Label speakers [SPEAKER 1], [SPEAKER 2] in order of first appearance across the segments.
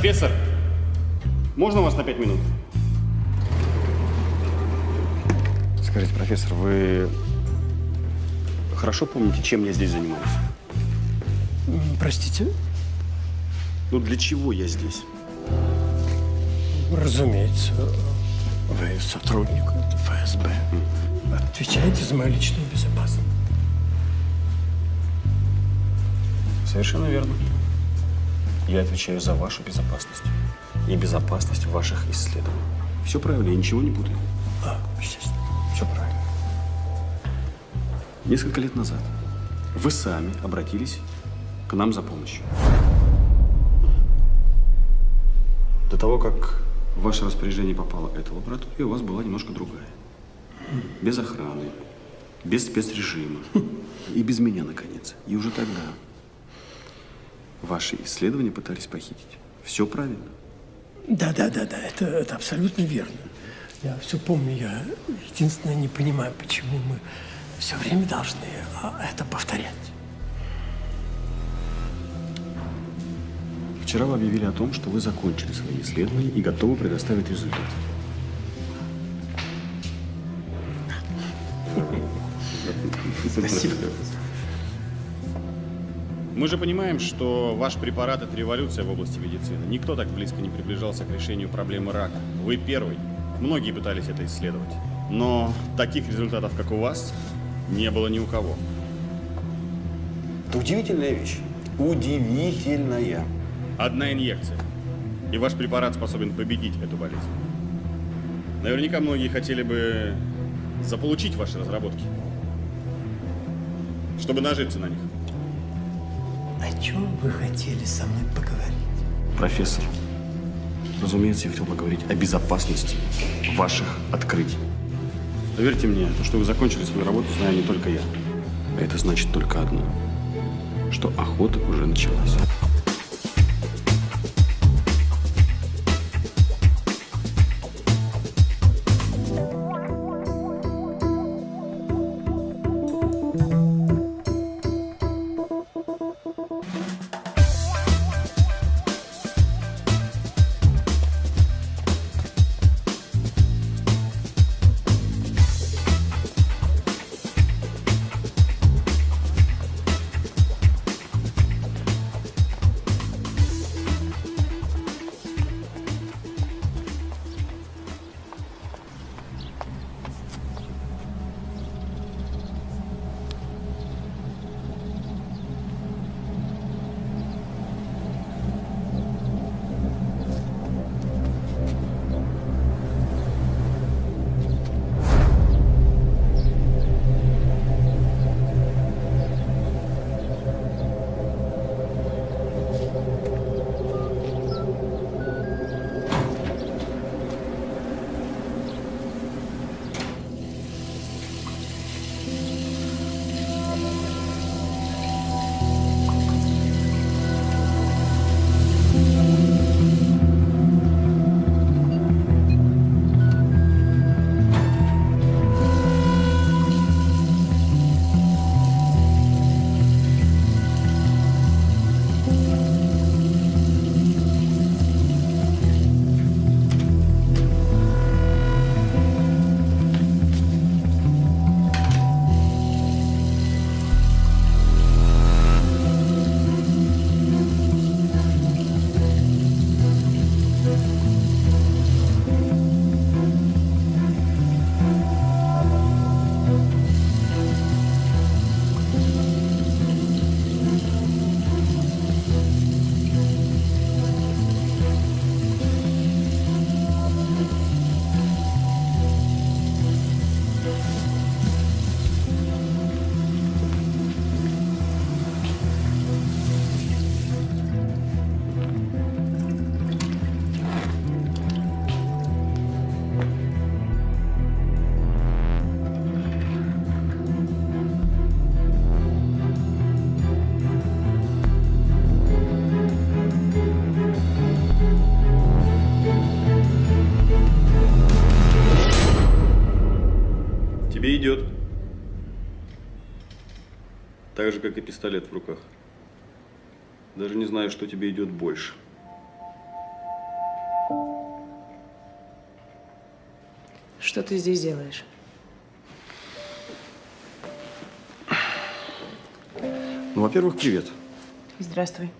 [SPEAKER 1] Профессор, можно вас на пять минут? Скажите, профессор, вы хорошо помните, чем я здесь занимаюсь?
[SPEAKER 2] Простите?
[SPEAKER 1] Ну, для чего я здесь?
[SPEAKER 2] Разумеется, вы сотрудник ФСБ. Отвечаете за мою личную безопасность.
[SPEAKER 1] Совершенно верно. Я отвечаю за вашу безопасность и безопасность ваших исследований. Все правильно, я ничего не путаю.
[SPEAKER 2] А, естественно.
[SPEAKER 1] Все правильно. Несколько лет назад вы сами обратились к нам за помощью. До того, как в ваше распоряжение попала эта лаборатория, у вас была немножко другая. Без охраны, без спецрежима и без меня, наконец. И уже тогда ваши исследования пытались похитить. Все правильно.
[SPEAKER 2] Да, да, да, да, это, это абсолютно верно. Я все помню, я единственное не понимаю, почему мы все время должны а, это повторять.
[SPEAKER 1] Вчера вы объявили о том, что вы закончили свои исследования и готовы предоставить результат.
[SPEAKER 2] Спасибо.
[SPEAKER 1] Мы же понимаем, что ваш препарат – это революция в области медицины. Никто так близко не приближался к решению проблемы рака. Вы первый. Многие пытались это исследовать. Но таких результатов, как у вас, не было ни у кого. Это удивительная вещь. Удивительная. Одна инъекция. И ваш препарат способен победить эту болезнь. Наверняка многие хотели бы заполучить ваши разработки, чтобы нажиться на них.
[SPEAKER 2] О чем вы хотели со мной поговорить?
[SPEAKER 1] Профессор, разумеется, я хотел поговорить о безопасности ваших открытий. Поверьте мне, то, что вы закончили свою работу, знаю не только я. А это значит только одно, что охота уже началась. как и пистолет в руках. Даже не знаю, что тебе идет больше.
[SPEAKER 3] Что ты здесь делаешь?
[SPEAKER 1] Ну, во-первых, привет.
[SPEAKER 3] Здравствуй.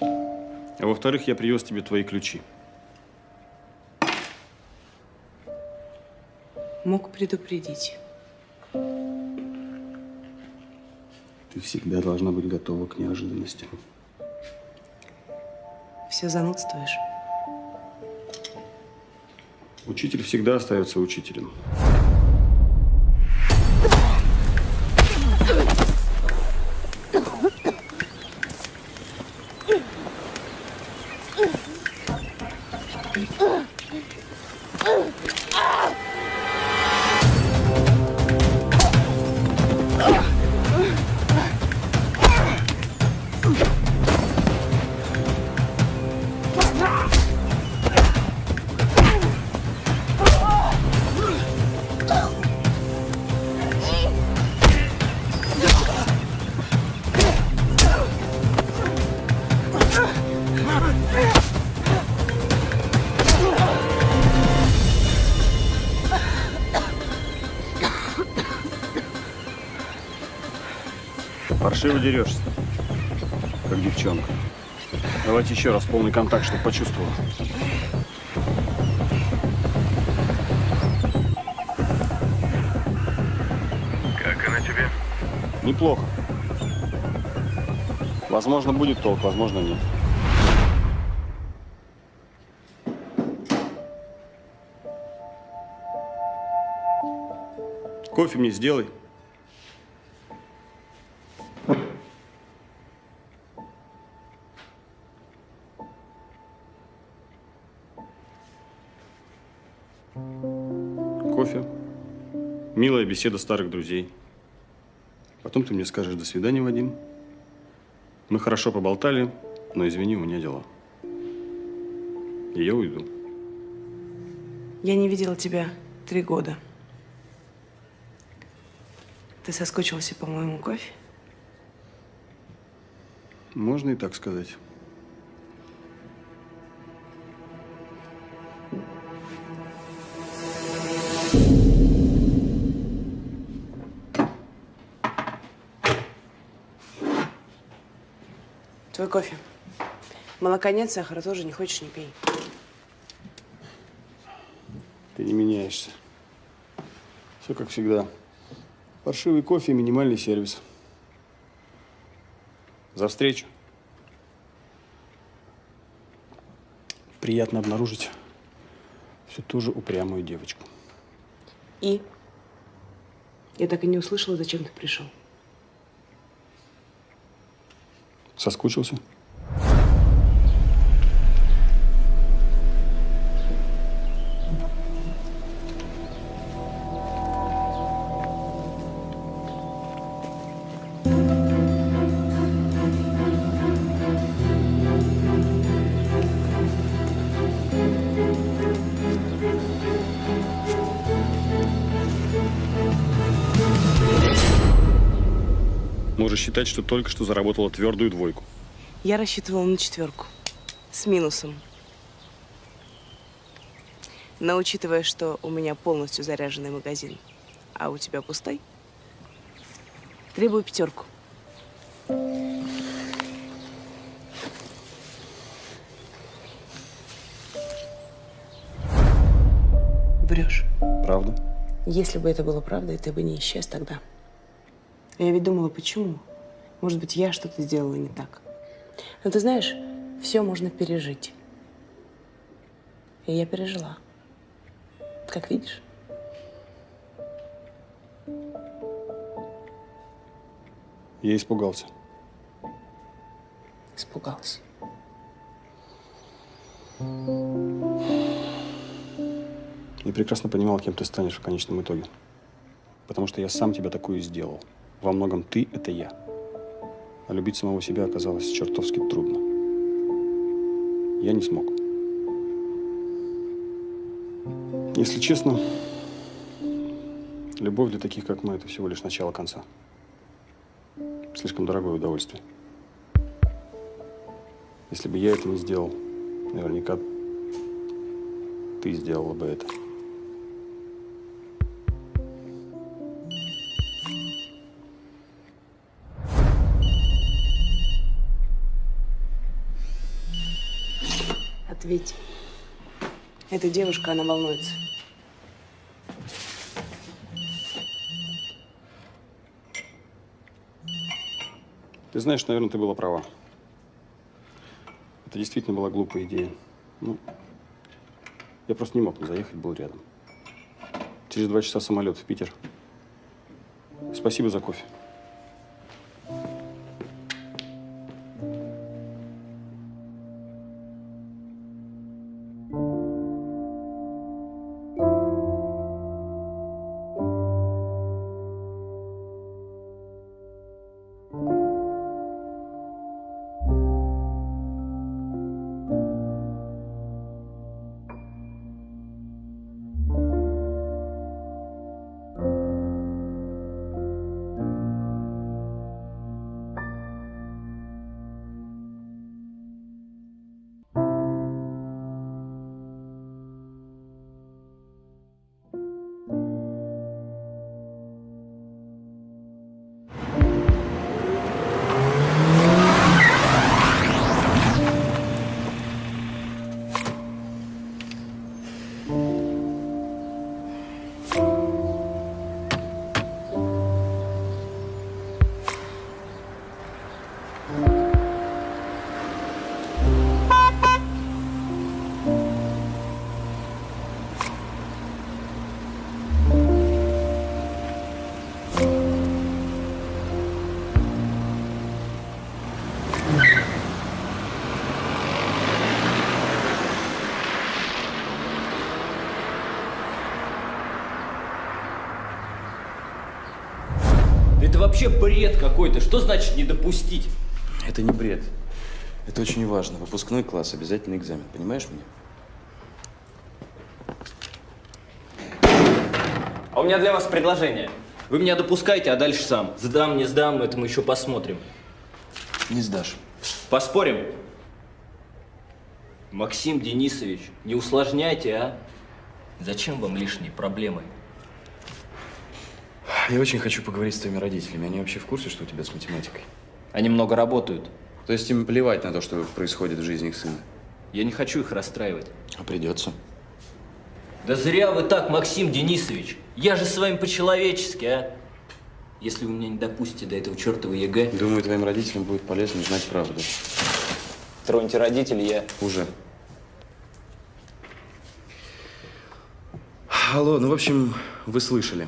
[SPEAKER 1] А во-вторых, я привез тебе твои ключи.
[SPEAKER 3] Мог предупредить.
[SPEAKER 1] Ты всегда должна быть готова к неожиданностям.
[SPEAKER 3] Все занудствуешь.
[SPEAKER 1] Учитель всегда остается учителем. Паршиво дерешься, как девчонка. Давайте еще раз полный контакт, чтобы почувствовал.
[SPEAKER 4] Как она тебе?
[SPEAKER 1] Неплохо. Возможно, будет толк, возможно, нет. Кофе мне сделай. Беседа старых друзей. Потом ты мне скажешь «до свидания, Вадим». Мы хорошо поболтали, но извини, у меня дела. И я уйду.
[SPEAKER 3] Я не видела тебя три года. Ты соскучился по моему кофе?
[SPEAKER 1] Можно и так сказать.
[SPEAKER 3] Твой кофе. Молока нет, сахара тоже не хочешь, не пей.
[SPEAKER 1] Ты не меняешься. Все как всегда. Паршивый кофе и минимальный сервис. За встречу. Приятно обнаружить всю ту же упрямую девочку.
[SPEAKER 3] И? Я так и не услышала, зачем ты пришел.
[SPEAKER 1] Соскучился? Считать, что только что заработала твердую двойку.
[SPEAKER 3] Я рассчитывала на четверку. С минусом. Но учитывая, что у меня полностью заряженный магазин, а у тебя пустой, требую пятерку. Врешь.
[SPEAKER 1] Правда?
[SPEAKER 3] Если бы это было правдой, ты бы не исчез тогда. Я ведь думала, почему? Может быть, я что-то сделала не так. Но ты знаешь, все можно пережить. И я пережила. Как видишь.
[SPEAKER 1] Я испугался.
[SPEAKER 3] Испугался.
[SPEAKER 1] И прекрасно понимал, кем ты станешь в конечном итоге. Потому что я сам тебя такую сделал. Во многом ты – это я. А любить самого себя оказалось чертовски трудно. Я не смог. Если честно, любовь для таких, как мы, это всего лишь начало конца. Слишком дорогое удовольствие. Если бы я это не сделал, наверняка ты сделала бы это.
[SPEAKER 5] Ответь. Эта девушка, она волнуется.
[SPEAKER 1] Ты знаешь, наверное, ты была права. Это действительно была глупая идея. Ну, я просто не мог не заехать, был рядом. Через два часа самолет в Питер. Спасибо за кофе.
[SPEAKER 6] Вообще бред какой-то. Что значит не допустить?
[SPEAKER 7] Это не бред. Это очень важно. Выпускной класс, обязательный экзамен. Понимаешь меня?
[SPEAKER 6] А у меня для вас предложение. Вы меня допускаете, а дальше сам. Сдам, не сдам, это мы еще посмотрим.
[SPEAKER 7] Не сдашь.
[SPEAKER 6] Поспорим? Максим Денисович, не усложняйте, а? Зачем вам лишние проблемы?
[SPEAKER 7] Я очень хочу поговорить с твоими родителями. Они вообще в курсе, что у тебя с математикой?
[SPEAKER 6] Они много работают.
[SPEAKER 7] То есть им плевать на то, что происходит в жизни их сына?
[SPEAKER 6] Я не хочу их расстраивать.
[SPEAKER 7] А придется.
[SPEAKER 6] Да зря вы так, Максим Денисович. Я же с вами по-человечески, а? Если вы меня не допустите до этого чертова ЕГЭ,
[SPEAKER 7] Думаю, твоим родителям будет полезно знать правду.
[SPEAKER 6] троньте родителей, я...
[SPEAKER 7] Уже. Алло, ну, в общем, вы слышали.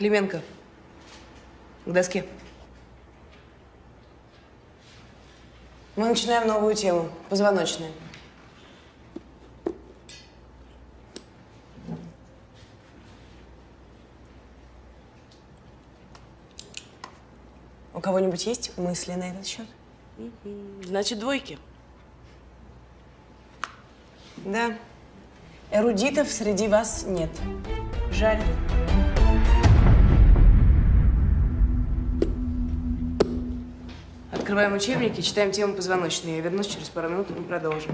[SPEAKER 5] Клименко, к доске. Мы начинаем новую тему. Позвоночная. У кого-нибудь есть мысли на этот счет?
[SPEAKER 3] Значит, двойки.
[SPEAKER 5] Да. Эрудитов среди вас нет. Жаль. Открываем учебники, читаем тему позвоночной. Я вернусь через пару минут, и мы продолжим.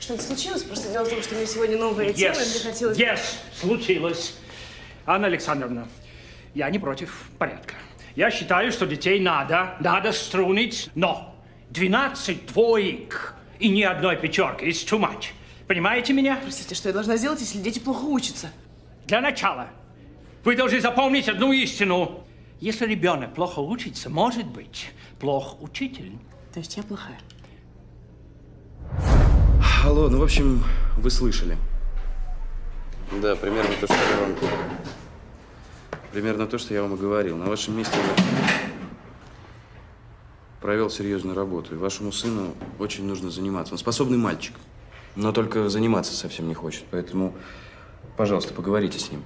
[SPEAKER 5] Что-то случилось? Просто дело в том, что у меня сегодня новая тема, и мне
[SPEAKER 8] Yes,
[SPEAKER 5] хотелось...
[SPEAKER 8] yes, случилось. Анна Александровна, я не против порядка. Я считаю, что детей надо, надо струнить, но 12 двоек и ни одной пятерки is too much. Понимаете меня?
[SPEAKER 3] Простите, что я должна сделать, если дети плохо учатся?
[SPEAKER 8] Для начала вы должны запомнить одну истину. Если ребенок плохо учится, может быть, плох учитель.
[SPEAKER 5] То есть я плохая?
[SPEAKER 7] Алло, ну, в общем, вы слышали. Да, примерно то, что я вам... Примерно то, что я вам и говорил. На вашем месте я провел серьезную работу. И вашему сыну очень нужно заниматься. Он способный мальчик, но только заниматься совсем не хочет. Поэтому, пожалуйста, поговорите с ним.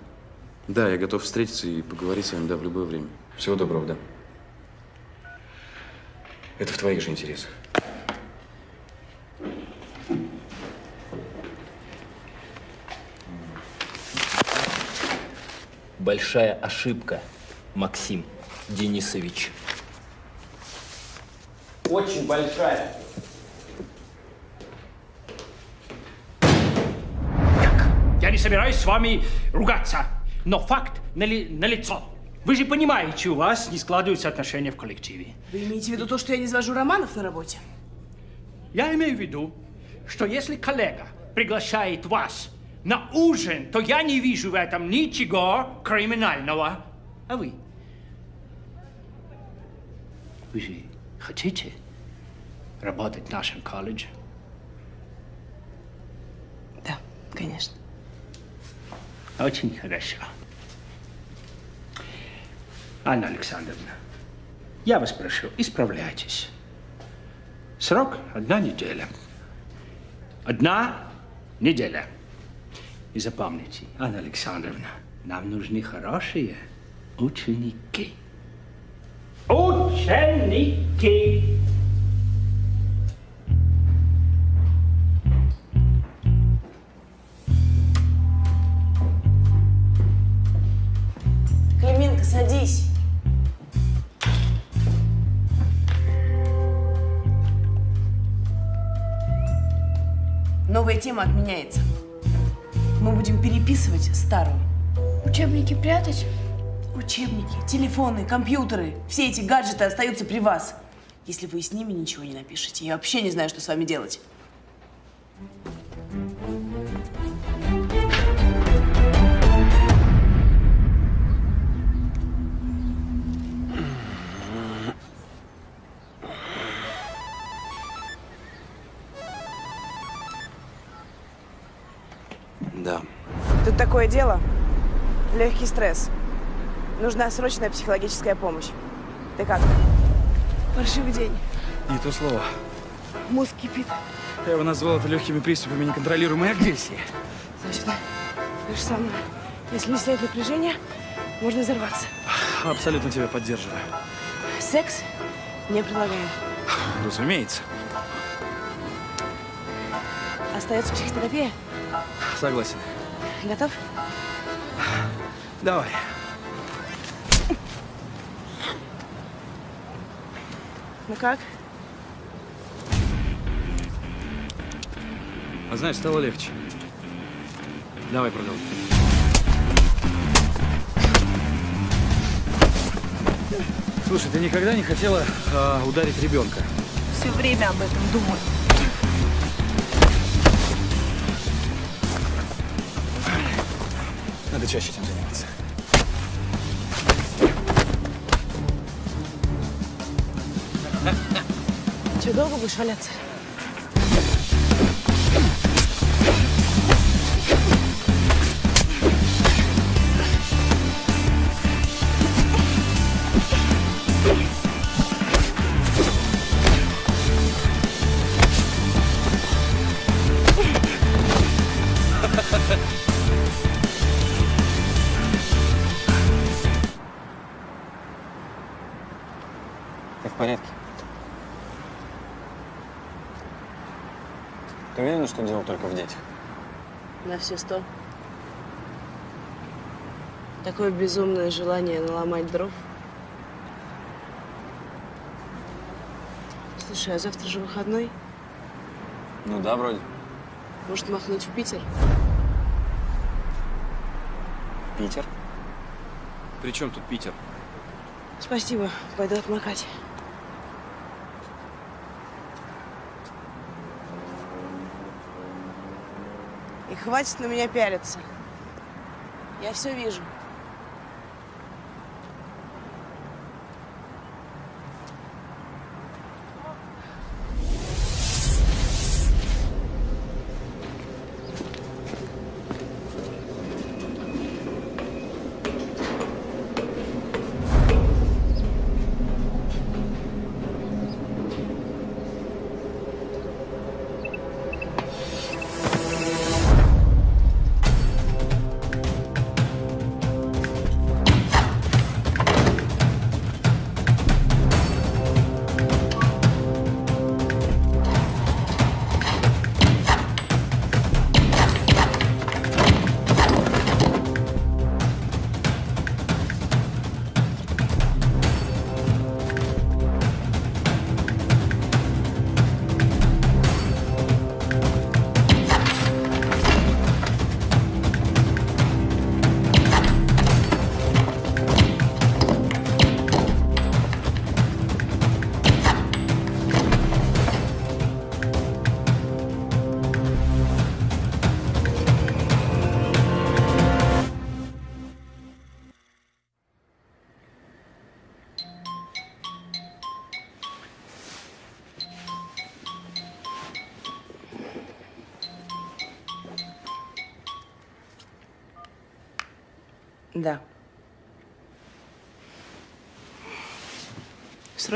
[SPEAKER 7] Да, я готов встретиться и поговорить с вами, да, в любое время. Всего доброго, да. Это в твоих же интересах.
[SPEAKER 6] большая ошибка, Максим Денисович. Очень большая.
[SPEAKER 8] Я не собираюсь с вами ругаться, но факт нали- налицо. Вы же понимаете, у вас не складываются отношения в коллективе.
[SPEAKER 3] Вы имеете в виду то, что я не завожу романов на работе?
[SPEAKER 8] Я имею в виду, что если коллега приглашает вас на ужин, то я не вижу в этом ничего криминального. А вы? Вы же хотите работать в нашем колледже?
[SPEAKER 3] Да, конечно.
[SPEAKER 8] Очень хорошо. Анна Александровна, я вас прошу, исправляйтесь. Срок – одна неделя. Одна неделя. И запомните, Анна Александровна, нам нужны хорошие ученики. Ученики!
[SPEAKER 5] Клименко, садись. Новая тема отменяется. Мы будем переписывать старую.
[SPEAKER 9] Учебники прятать?
[SPEAKER 5] Учебники, телефоны, компьютеры, все эти гаджеты остаются при вас. Если вы с ними ничего не напишете, я вообще не знаю, что с вами делать.
[SPEAKER 3] Такое дело. Легкий стресс. Нужна срочная психологическая помощь. Ты как? Паршивый день.
[SPEAKER 7] Не то слово.
[SPEAKER 3] Мозг кипит.
[SPEAKER 7] Я бы назвал это легкими приступами неконтролируемой агрессии.
[SPEAKER 3] Точно. То же самое. Если не снять напряжение, можно взорваться.
[SPEAKER 7] Абсолютно тебя поддерживаю.
[SPEAKER 3] Секс не предлагаем.
[SPEAKER 7] Разумеется.
[SPEAKER 3] Остается психотерапия.
[SPEAKER 7] Согласен.
[SPEAKER 3] Готов?
[SPEAKER 7] Давай.
[SPEAKER 3] Ну как?
[SPEAKER 7] А знаешь, стало легче. Давай продолжим. Слушай, ты никогда не хотела а, ударить ребенка?
[SPEAKER 9] Все время об этом думаю.
[SPEAKER 7] Надо чаще этим заниматься.
[SPEAKER 3] Че, долго будешь валяться?
[SPEAKER 5] Все сто. Такое безумное желание наломать дров. Слушай, а завтра же выходной.
[SPEAKER 10] Ну да, вроде.
[SPEAKER 5] Может, махнуть в Питер?
[SPEAKER 10] Питер?
[SPEAKER 7] При чем тут Питер?
[SPEAKER 3] Спасибо. Пойду отмокать. Хватит на меня пялиться. Я все вижу.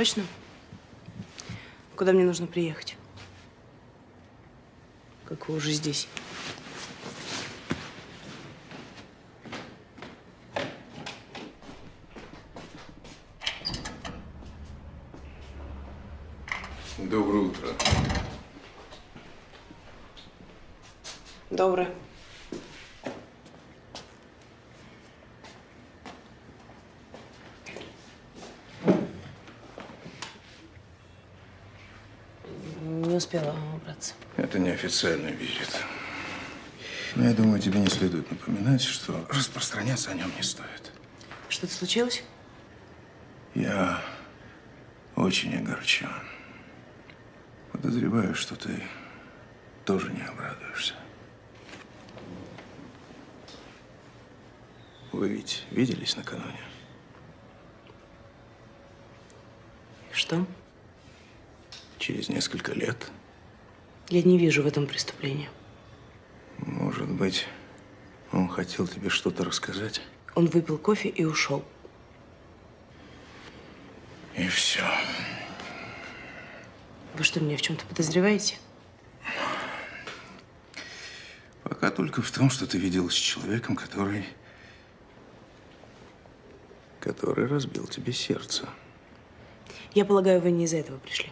[SPEAKER 3] Срочно? Куда мне нужно приехать? Как вы уже здесь?
[SPEAKER 11] Доброе утро.
[SPEAKER 3] Доброе.
[SPEAKER 11] Неофициальный визит. Но я думаю, тебе не следует напоминать, что распространяться о нем не стоит.
[SPEAKER 3] Что-то случилось?
[SPEAKER 11] Я очень огорчен. Подозреваю, что ты тоже не обрадуешься. Вы ведь виделись накануне?
[SPEAKER 3] Что?
[SPEAKER 11] Через несколько лет,
[SPEAKER 3] Я не вижу в этом преступления.
[SPEAKER 11] может быть, он хотел тебе что-то рассказать?
[SPEAKER 3] Он выпил кофе и ушел.
[SPEAKER 11] И все.
[SPEAKER 3] Вы что, меня в чем-то подозреваете?
[SPEAKER 11] Пока только в том, что ты виделась с человеком, который... который разбил тебе сердце.
[SPEAKER 3] Я полагаю, вы не из-за этого пришли.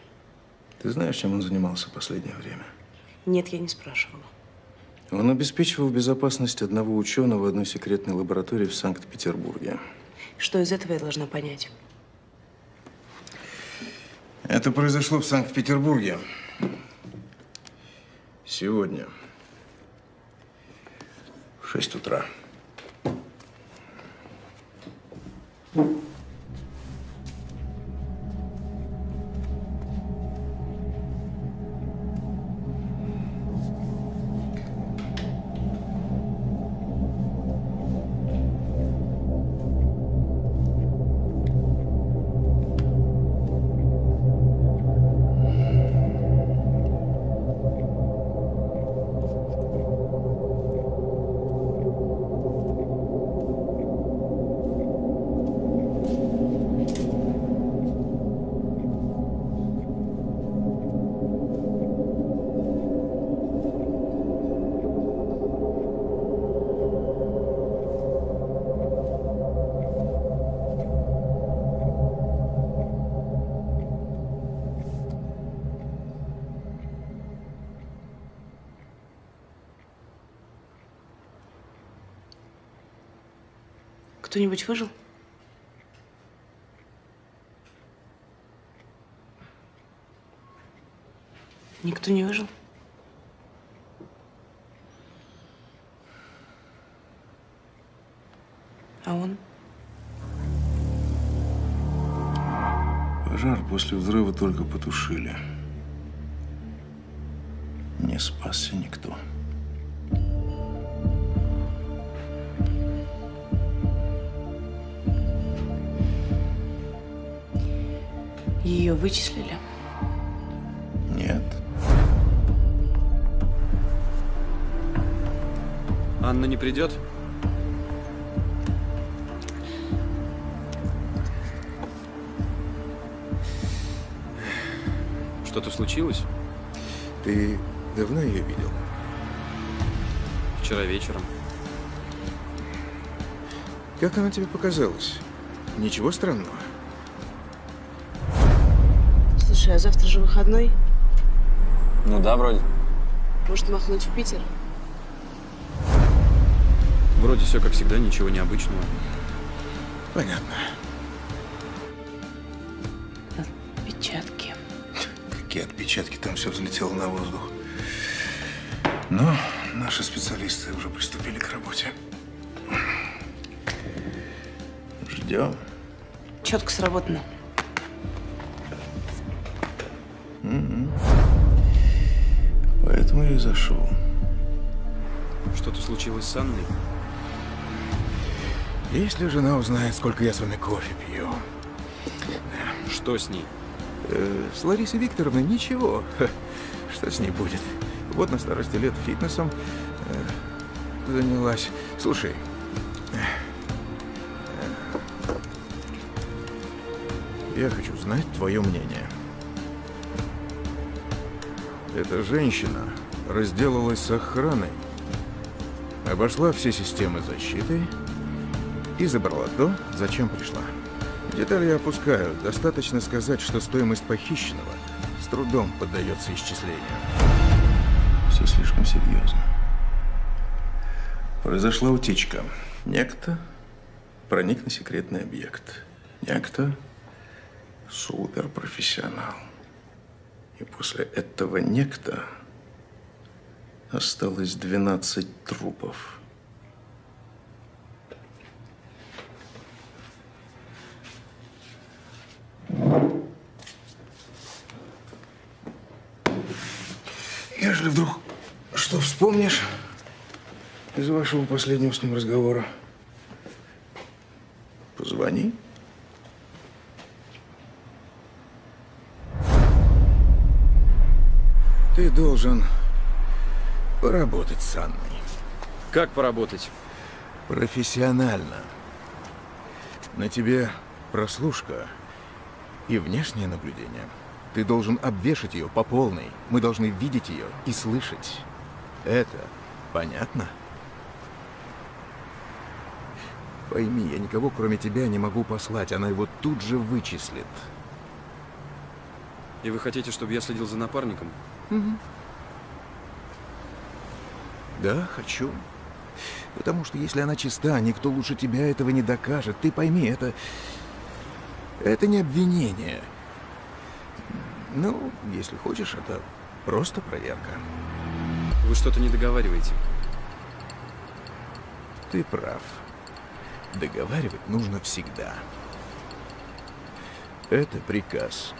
[SPEAKER 11] Ты знаешь, чем он занимался последнее время?
[SPEAKER 3] Нет, я не спрашивала.
[SPEAKER 11] Он обеспечивал безопасность одного ученого в одной секретной лаборатории в Санкт-Петербурге.
[SPEAKER 3] Что из этого я должна понять?
[SPEAKER 11] Это произошло в Санкт-Петербурге. Сегодня. В 6 утра.
[SPEAKER 3] Кто-нибудь выжил? Никто не выжил? А он?
[SPEAKER 11] Пожар после взрыва только потушили. Не спасся никто.
[SPEAKER 3] Ее вычислили?
[SPEAKER 11] Нет.
[SPEAKER 1] Анна не придет? Что-то случилось?
[SPEAKER 11] Ты давно ее видел?
[SPEAKER 1] Вчера вечером.
[SPEAKER 11] Как она тебе показалась? Ничего странного?
[SPEAKER 3] Слушай, а завтра же выходной?
[SPEAKER 7] Ну да, вроде.
[SPEAKER 3] Может, махнуть в Питер?
[SPEAKER 1] Вроде все как всегда, ничего необычного.
[SPEAKER 11] Понятно.
[SPEAKER 3] Отпечатки.
[SPEAKER 11] Какие отпечатки? Там все взлетело на воздух. Но наши специалисты уже приступили к работе. Ждем.
[SPEAKER 3] Четко сработано.
[SPEAKER 11] Поэтому я и зашел.
[SPEAKER 1] Что-то случилось с Анной?
[SPEAKER 11] Если жена узнает, сколько я с вами кофе пью.
[SPEAKER 1] Что с ней?
[SPEAKER 11] Э, с Ларисой Викторовной ничего. Что с ней будет? Вот на старости лет фитнесом э, занялась. Слушай, э, э, я хочу знать твое мнение. Эта женщина разделалась с охраной, обошла все системы защиты и забрала то, зачем пришла. Детали я опускаю. Достаточно сказать, что стоимость похищенного с трудом поддается исчислению. Все слишком серьезно. Произошла утечка. Некто проник на секретный объект. Некто суперпрофессионал. И после этого некто осталось 12 трупов. Если вдруг что вспомнишь из вашего последнего с ним разговора, позвони. Ты должен поработать с Анной.
[SPEAKER 7] Как поработать?
[SPEAKER 11] Профессионально. На тебе прослушка и внешнее наблюдение. Ты должен обвешать ее по полной. Мы должны видеть ее и слышать. Это понятно? Пойми, я никого кроме тебя не могу послать. Она его тут же вычислит.
[SPEAKER 7] И вы хотите, чтобы я следил за напарником?
[SPEAKER 11] Да, хочу. Потому что если она чиста, никто лучше тебя этого не докажет. Ты пойми, это... Это не обвинение. Ну, если хочешь, это просто проверка.
[SPEAKER 7] Вы что-то не договариваете.
[SPEAKER 11] Ты прав. Договаривать нужно всегда. Это приказ.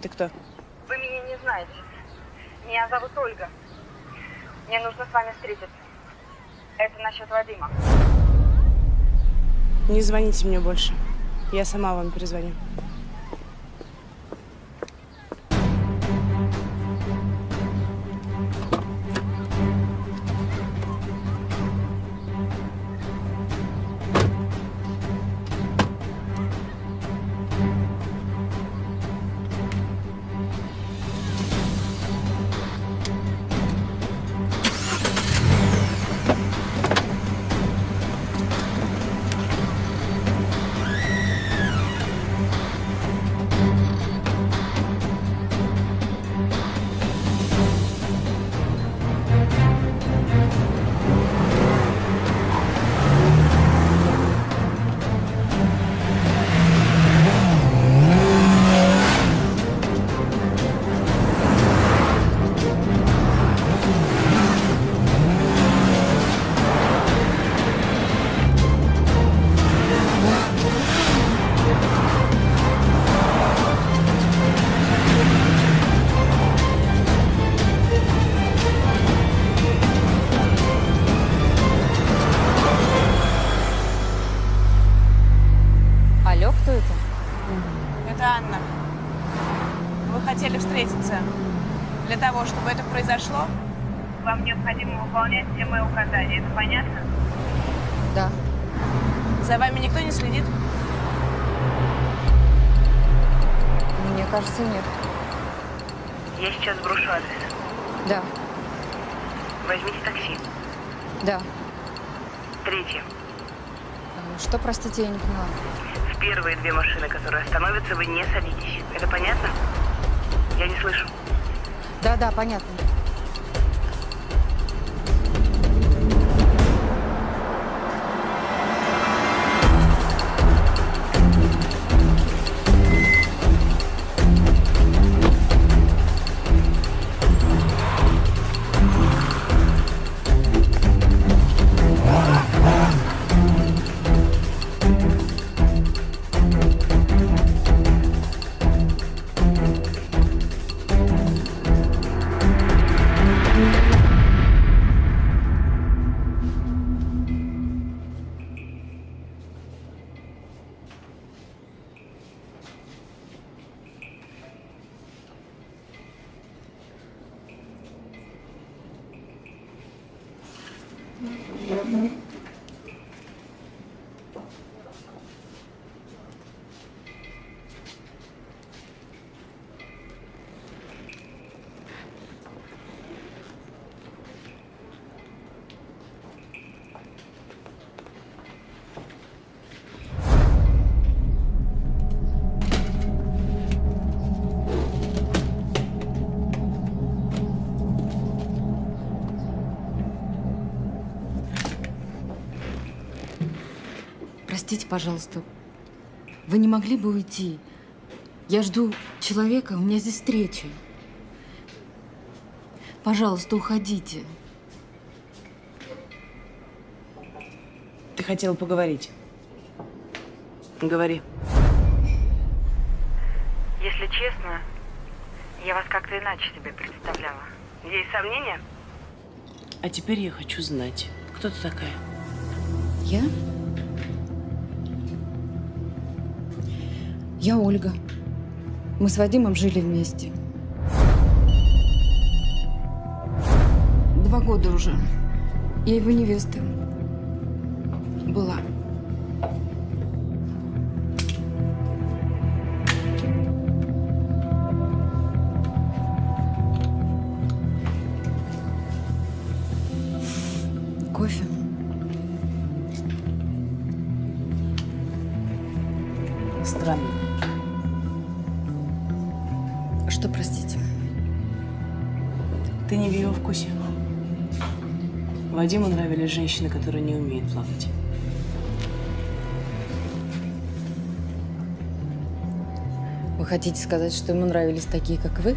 [SPEAKER 12] Это
[SPEAKER 3] кто?
[SPEAKER 12] Вы меня не знаете. Меня зовут Ольга. Мне нужно с вами встретиться. Это насчет Вадима.
[SPEAKER 3] Не звоните мне больше. Я сама вам перезвоню.
[SPEAKER 12] Я сейчас брошу адрес.
[SPEAKER 13] Да,
[SPEAKER 12] Возьмите такси.
[SPEAKER 13] да.
[SPEAKER 12] Третье.
[SPEAKER 13] А, Что, простите, я не поняла.
[SPEAKER 12] В первые две машины, которые остановятся, вы не садитесь. Это понятно? Я не слышу.
[SPEAKER 13] Да, да, понятно. Пожалуйста. Вы не могли бы уйти? Я жду человека, у меня здесь встреча. Пожалуйста, уходите.
[SPEAKER 3] Ты хотела поговорить. Говори.
[SPEAKER 12] Если честно, я вас как-то иначе себе представляла. Есть сомнения?
[SPEAKER 3] А теперь я хочу знать, кто ты такая?
[SPEAKER 13] Я? Я Ольга. Мы с Вадимом жили вместе. Два года уже. Я его невеста. Была. Кофе?
[SPEAKER 3] Странно.
[SPEAKER 13] Что, простите?
[SPEAKER 3] Ты не в его вкусе. Вадиму нравились женщины, которые не умеют плакать.
[SPEAKER 13] Вы хотите сказать, что ему нравились такие, как вы?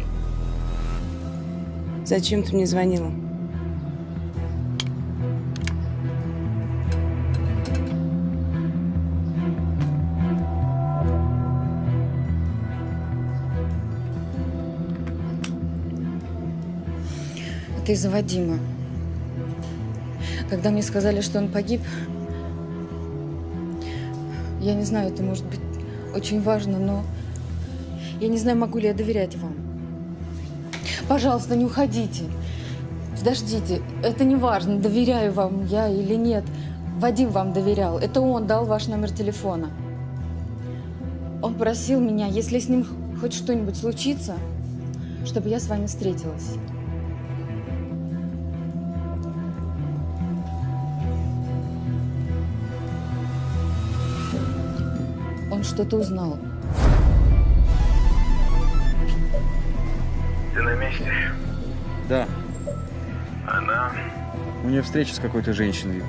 [SPEAKER 3] Зачем ты мне звонила?
[SPEAKER 13] Из-за Вадима. Когда мне сказали, что он погиб, я не знаю, это может быть очень важно, но я не знаю, могу ли я доверять вам. Пожалуйста, не уходите. Подождите, это не важно, доверяю вам я или нет. Вадим вам доверял. Это он дал ваш номер телефона. Он просил меня, если с ним хоть что-нибудь случится, чтобы я с вами встретилась. Он что-то узнал.
[SPEAKER 4] Ты на месте?
[SPEAKER 7] Да,
[SPEAKER 4] Она...
[SPEAKER 7] у нее встреча с какой-то женщиной.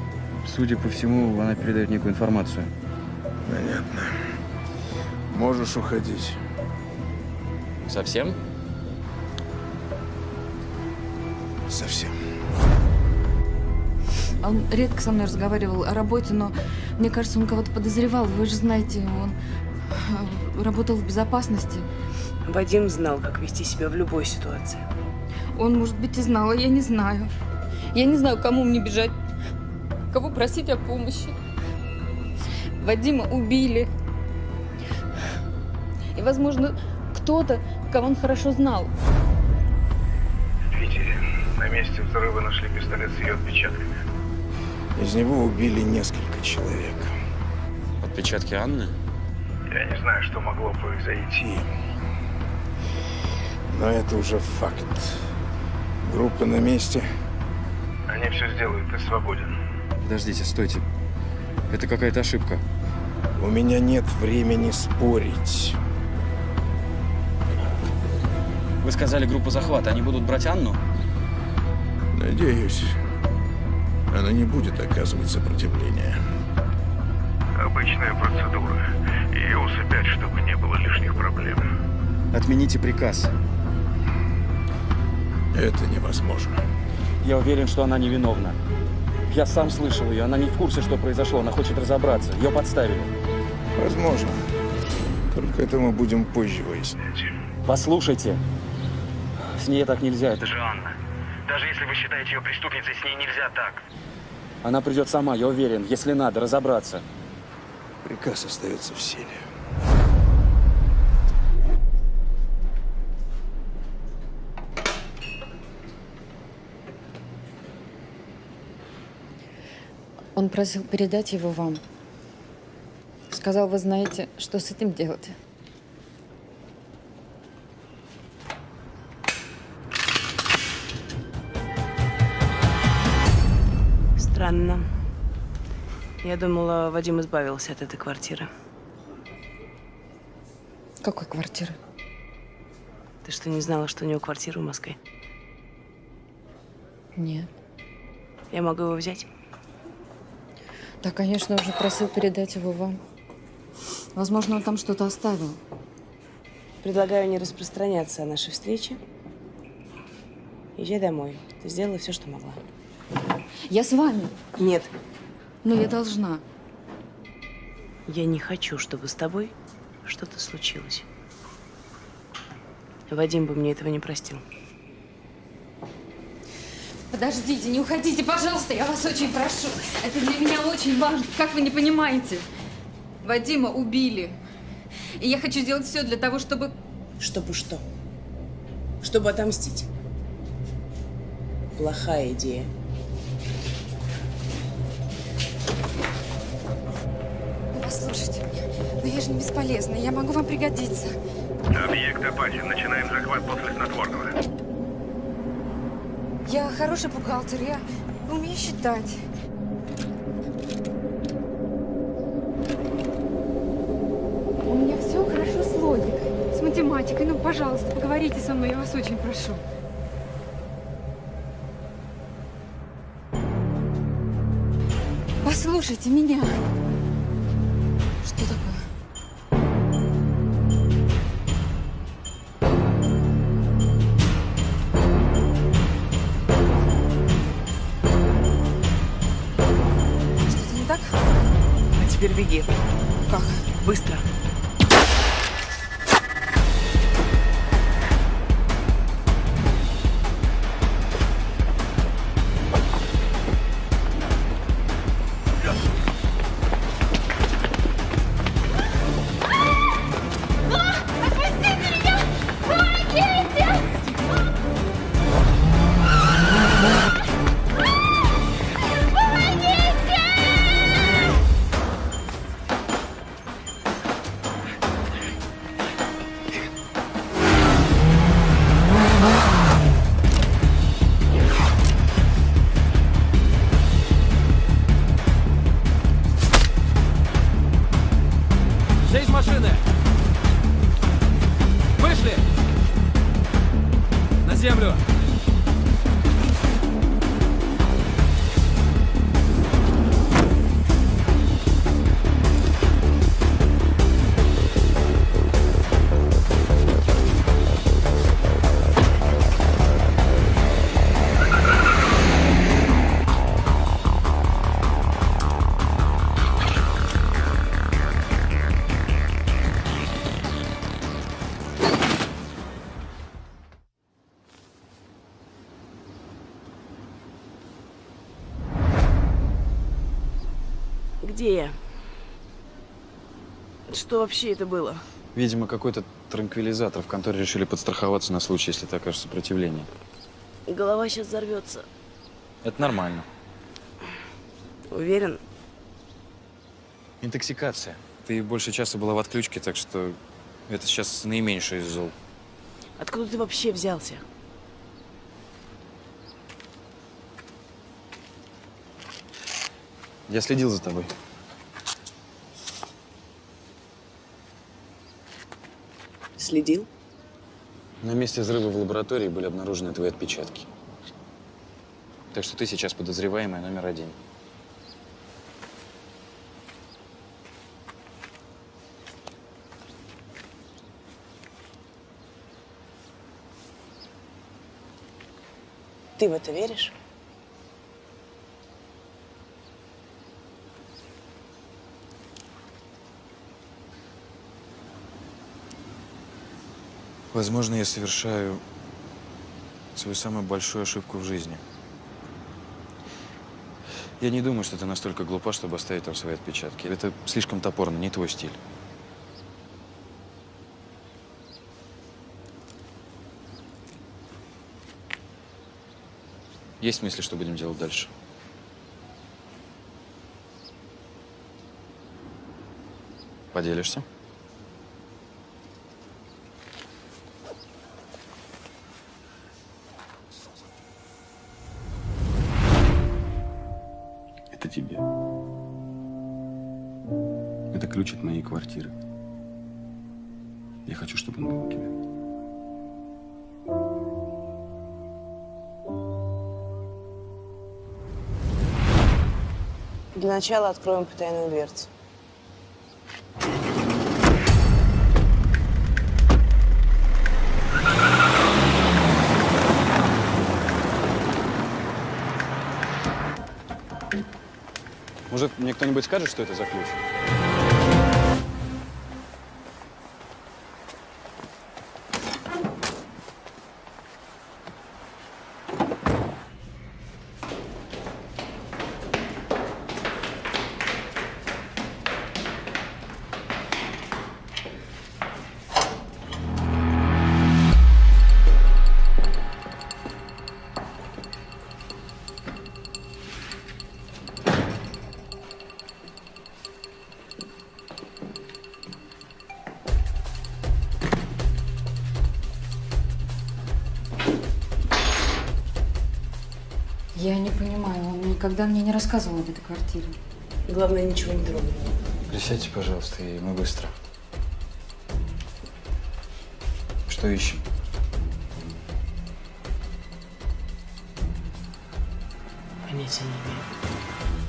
[SPEAKER 7] Судя по всему, она передает некую информацию.
[SPEAKER 11] Понятно. Можешь уходить.
[SPEAKER 7] Совсем?
[SPEAKER 11] Совсем.
[SPEAKER 13] Он редко со мной разговаривал о работе, но мне кажется, он кого-то подозревал. Вы же знаете, он э, работал в безопасности.
[SPEAKER 3] Вадим знал, как вести себя в любой ситуации.
[SPEAKER 13] Он, может быть, и знал, а я не знаю. Я не знаю, кому мне бежать, кого просить о помощи. Вадима убили. И, возможно, кто-то, кого он хорошо знал.
[SPEAKER 4] В Питере на месте взрыва нашли пистолет с ее отпечатками.
[SPEAKER 11] Из него убили несколько человек.
[SPEAKER 7] Отпечатки Анны?
[SPEAKER 4] Я не знаю, что могло произойти.
[SPEAKER 11] Но это уже факт. Группа на месте.
[SPEAKER 4] Они все сделают, ты свободен.
[SPEAKER 7] Подождите, стойте. Это какая-то ошибка.
[SPEAKER 11] У меня нет времени спорить.
[SPEAKER 7] Вы сказали группу захвата. Они будут брать Анну?
[SPEAKER 11] Надеюсь, она не будет оказывать сопротивление.
[SPEAKER 4] Обычная процедура. Ее усыпять, чтобы не было лишних проблем.
[SPEAKER 7] Отмените приказ.
[SPEAKER 11] Это невозможно.
[SPEAKER 7] Я уверен, что она невиновна. Я сам слышал ее. Она не в курсе, что произошло. Она хочет разобраться. Ее подставили.
[SPEAKER 11] Возможно. Только это мы будем позже выяснять.
[SPEAKER 7] Послушайте. С ней так нельзя. Это...
[SPEAKER 4] же Анна. Даже если вы считаете ее преступницей, с ней нельзя так.
[SPEAKER 7] Она придет сама, я уверен. Если надо, разобраться.
[SPEAKER 11] Приказ остается в силе.
[SPEAKER 13] Он просил передать его вам. Сказал, вы знаете, что с этим делать.
[SPEAKER 3] Странно. Я думала, Вадим избавился от этой квартиры.
[SPEAKER 13] Какой квартиры?
[SPEAKER 3] Ты что, не знала, что у него квартира в Москве?
[SPEAKER 13] Нет.
[SPEAKER 3] Я могу его взять?
[SPEAKER 13] Да, конечно, уже просил передать его вам. Возможно, он там что-то оставил.
[SPEAKER 3] Предлагаю не распространяться о нашей встрече. Езжай домой. Ты сделала все, что могла.
[SPEAKER 13] Я с вами.
[SPEAKER 3] Нет.
[SPEAKER 13] Но я должна.
[SPEAKER 3] Я не хочу, чтобы с тобой что-то случилось. Вадим бы мне этого не простил.
[SPEAKER 13] Подождите, не уходите, пожалуйста, я вас очень прошу. Это для меня очень важно, как вы не понимаете. Вадима убили. И я хочу сделать все для того, чтобы...
[SPEAKER 3] Чтобы что? Чтобы отомстить. Плохая идея.
[SPEAKER 13] Ну, Послушайте меня, но я же не бесполезна, я могу вам пригодиться.
[SPEAKER 4] Объект опасен. Начинаем захват после снотворного.
[SPEAKER 13] Я хороший бухгалтер, я умею считать. У меня все хорошо с логикой, с математикой. Ну, пожалуйста, поговорите со мной, я вас очень прошу. Послушайте меня. Что
[SPEAKER 3] вообще это было?
[SPEAKER 7] Видимо, какой-то транквилизатор. В конторе решили подстраховаться на случай, если ты окажешь сопротивление.
[SPEAKER 3] Голова сейчас взорвется.
[SPEAKER 7] Это нормально.
[SPEAKER 3] Уверен?
[SPEAKER 7] Интоксикация. Ты больше часа была в отключке, так что это сейчас наименьшее из зол.
[SPEAKER 3] Откуда ты вообще взялся?
[SPEAKER 7] Я следил за тобой.
[SPEAKER 3] Следил?
[SPEAKER 7] На месте взрыва в лаборатории были обнаружены твои отпечатки. Так что ты сейчас подозреваемая номер один.
[SPEAKER 3] Ты в это веришь?
[SPEAKER 7] Возможно, я совершаю свою самую большую ошибку в жизни. Я не думаю, что ты настолько глупа, чтобы оставить там свои отпечатки. Это слишком топорно, не твой стиль. Есть мысли, что будем делать дальше? Поделишься?
[SPEAKER 1] Тебе. Это ключ от моей квартиры. Я хочу, чтобы он был у тебя.
[SPEAKER 3] Для начала откроем потайную дверцу.
[SPEAKER 7] Может, мне кто-нибудь скажет, что это за ключ?
[SPEAKER 13] Никогда мне не рассказывал об этой квартире.
[SPEAKER 3] Главное, ничего не трогай.
[SPEAKER 7] Присядьте, пожалуйста, и мы быстро. Что ищем?
[SPEAKER 3] Понятия не имею.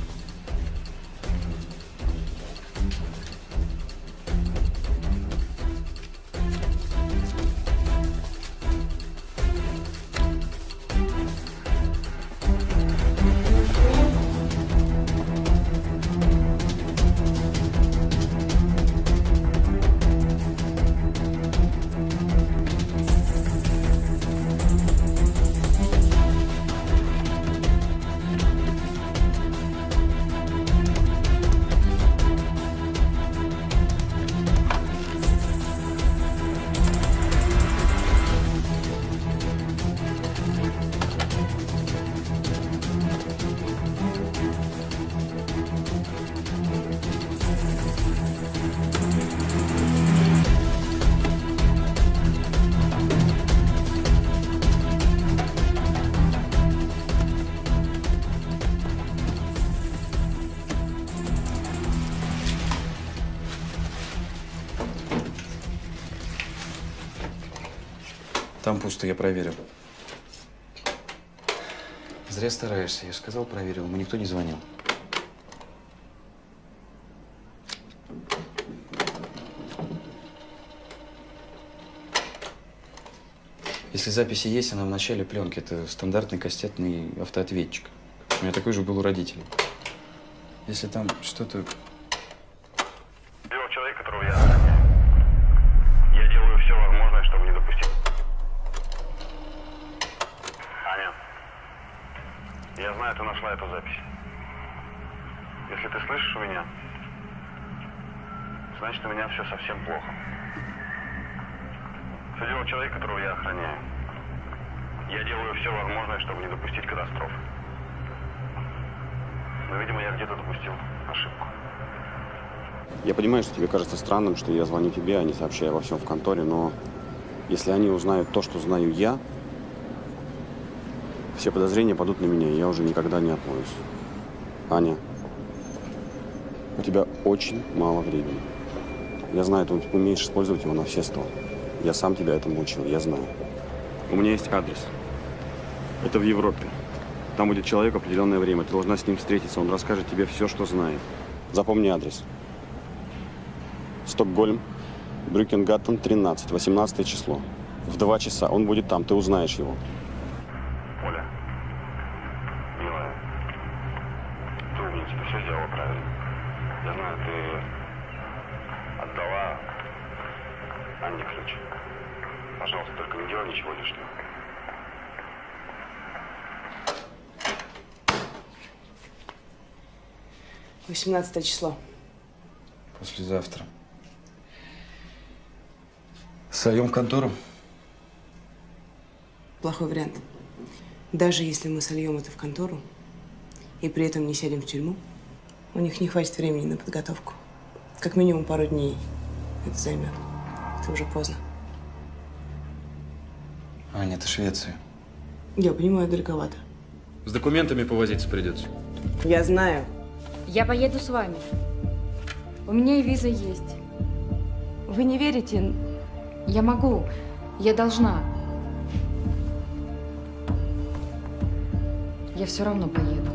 [SPEAKER 7] Пусто, я проверил. Зря стараешься. Я же сказал, проверил. Ему никто не звонил. Если записи есть, она в начале пленки. Это стандартный кассетный автоответчик. У меня такой же был у родителей. Если там что-то...
[SPEAKER 14] Дело человека, которого я охраняю. Я делаю все возможное, чтобы не допустить. Аня, я знаю, ты нашла эту запись. Если ты слышишь меня, значит, у меня все совсем плохо. Все дело человека, которого я охраняю. Я делаю все возможное, чтобы не допустить катастрофы. Но, видимо, я где-то допустил ошибку.
[SPEAKER 1] Я понимаю, что тебе кажется странным, что я звоню тебе, а не сообщаю обо всем в конторе, но если они узнают то, что знаю я, все подозрения падут на меня, и я уже никогда не отмоюсь. Аня, у тебя очень мало времени. Я знаю, ты умеешь использовать его на все сто. Я сам тебя этому учил, я знаю. У меня есть адрес. Это в Европе. Там будет человек в определенное время. Ты должна с ним встретиться. Он расскажет тебе все, что знает. Запомни адрес. Стокгольм, Брюкенгаттен, 13, 18 число. В два часа. Он будет там, ты узнаешь его.
[SPEAKER 14] Оля, милая, ты умница, все сделала правильно. Я знаю, ты отдала Анне ключ. Пожалуйста, только не делай ничего лишнего.
[SPEAKER 3] 18 число.
[SPEAKER 7] Послезавтра. Сольем в контору?
[SPEAKER 3] Плохой вариант. Даже если мы сольем это в контору и при этом не сядем в тюрьму, у них не хватит времени на подготовку. Как минимум пару дней это займет. Это уже поздно.
[SPEAKER 7] Аня, это Швеция.
[SPEAKER 3] Я понимаю, далековато.
[SPEAKER 7] С документами повозиться придется.
[SPEAKER 3] Я знаю.
[SPEAKER 13] Я поеду с вами. У меня и виза есть. Вы не верите? Я могу. Я должна. Я все равно поеду.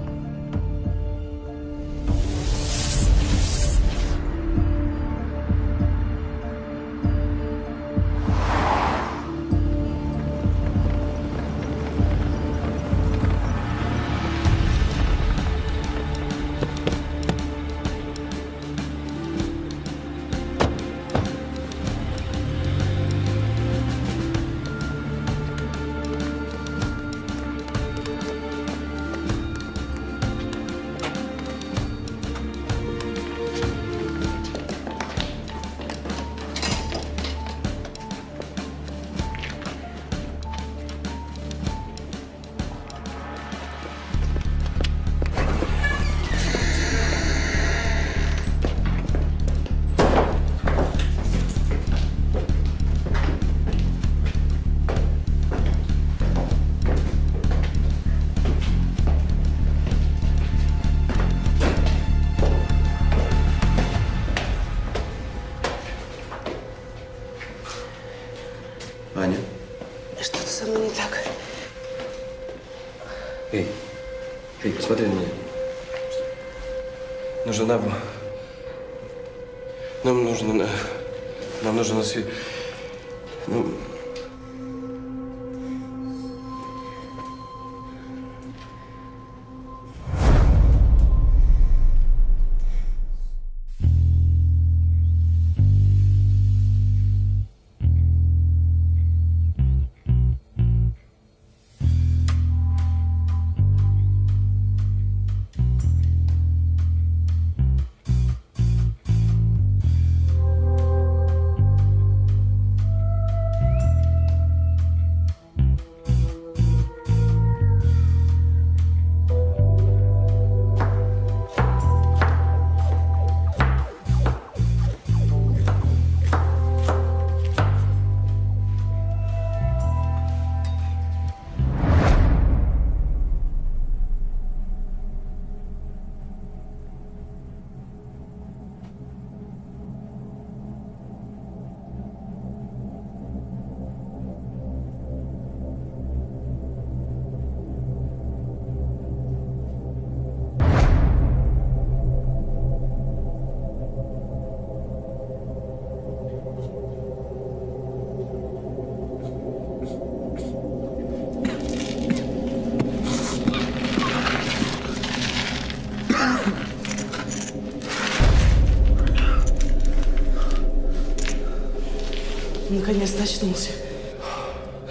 [SPEAKER 3] Очнулся.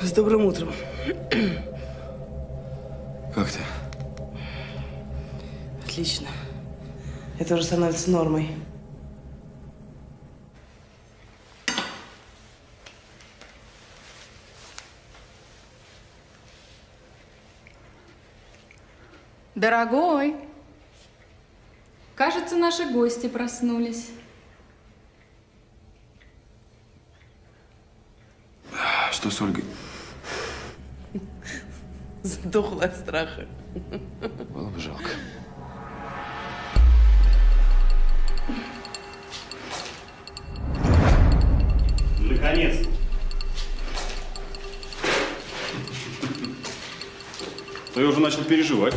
[SPEAKER 3] С добрым утром.
[SPEAKER 7] Как ты?
[SPEAKER 3] Отлично. Это уже становится нормой.
[SPEAKER 13] Дорогой, кажется, наши гости проснулись.
[SPEAKER 7] С Ольгой?
[SPEAKER 3] Сдохла от страха.
[SPEAKER 7] Было бы жалко.
[SPEAKER 1] Наконец. То я уже начал переживать.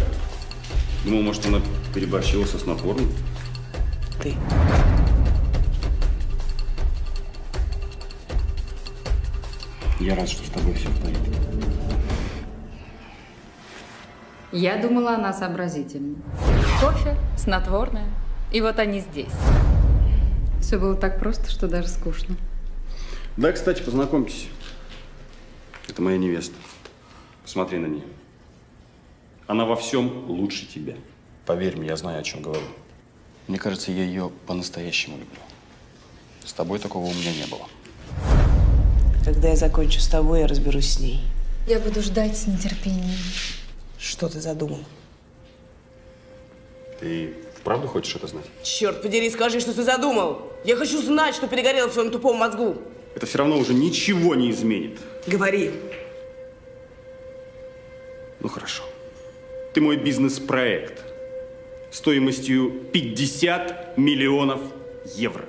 [SPEAKER 1] Думал, может, она переборщила со снотворным.
[SPEAKER 3] Ты.
[SPEAKER 1] Я рад, что с тобой все в порядке.
[SPEAKER 13] Я думала, она сообразительна. Кофе, снотворное. И вот они здесь. Все было так просто, что даже скучно.
[SPEAKER 1] Да, кстати, познакомьтесь. Это моя невеста. Посмотри на нее. Она во всем лучше тебя. Поверь мне, я знаю, о чем говорю. Мне кажется, я ее по-настоящему люблю. С тобой такого у меня не было.
[SPEAKER 3] Когда я закончу с тобой, я разберусь с ней.
[SPEAKER 13] Я буду ждать с нетерпением.
[SPEAKER 3] Что ты задумал?
[SPEAKER 1] Ты вправду хочешь это знать?
[SPEAKER 3] Черт подери, скажи, что ты задумал. Я хочу знать, что перегорело в своем тупом мозгу.
[SPEAKER 1] Это все равно уже ничего не изменит.
[SPEAKER 3] Говори.
[SPEAKER 1] Ну хорошо. Ты мой бизнес-проект стоимостью 50 миллионов евро.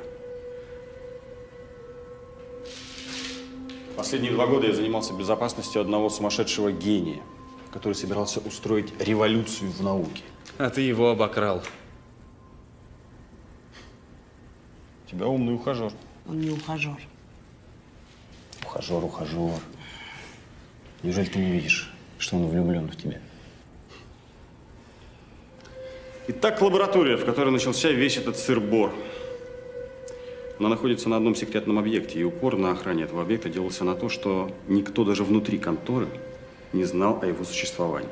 [SPEAKER 1] Последние два года я занимался безопасностью одного сумасшедшего гения, который собирался устроить революцию в науке.
[SPEAKER 10] А ты его обокрал.
[SPEAKER 1] У тебя умный ухажер.
[SPEAKER 3] Он не ухажер.
[SPEAKER 1] Ухажер, ухажер. Неужели ты не видишь, что он влюблен в тебя? Итак, лаборатория, в которой начался весь этот сыр-бор. Она находится на одном секретном объекте, и упор на охране этого объекта делался на то, что никто даже внутри конторы не знал о его существовании.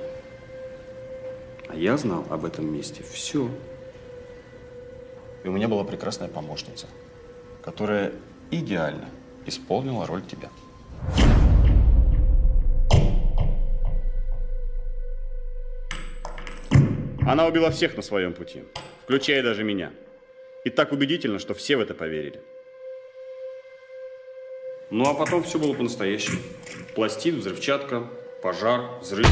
[SPEAKER 1] А я знал об этом месте все. И у меня была прекрасная помощница, которая идеально исполнила роль тебя. Она убила всех на своем пути, включая даже меня. И так убедительно, что все в это поверили. Ну а потом все было по-настоящему. Пластид, взрывчатка, пожар, взрыв.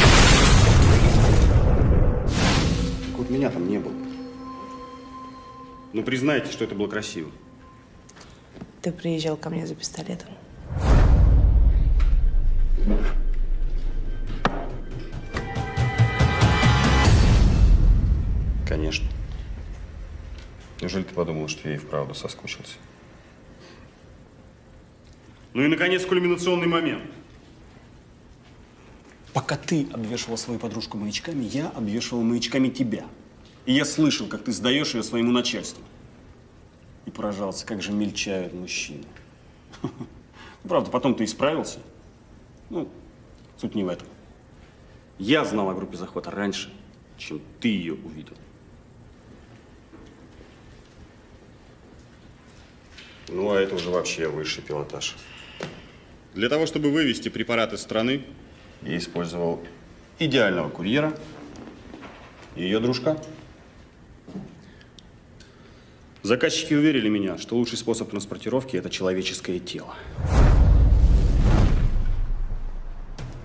[SPEAKER 1] Так вот меня там не было. Ну признайте, что это было красиво.
[SPEAKER 3] Ты приезжал ко мне за пистолетом.
[SPEAKER 1] Конечно. Неужели ты подумала, что я и вправду соскучился? Ну и, наконец, кульминационный момент. Пока ты обвешивал свою подружку маячками, я обвешивал маячками тебя. И я слышал, как ты сдаешь ее своему начальству. И поражался, как же мельчают мужчины. Правда, потом ты исправился. Ну, суть не в этом. Я знал о группе захвата раньше, чем ты ее увидел. Ну, а это уже вообще высший пилотаж. Для того, чтобы вывести препарат из страны, я использовал идеального курьера и ее дружка. Заказчики уверили меня, что лучший способ транспортировки – это человеческое тело.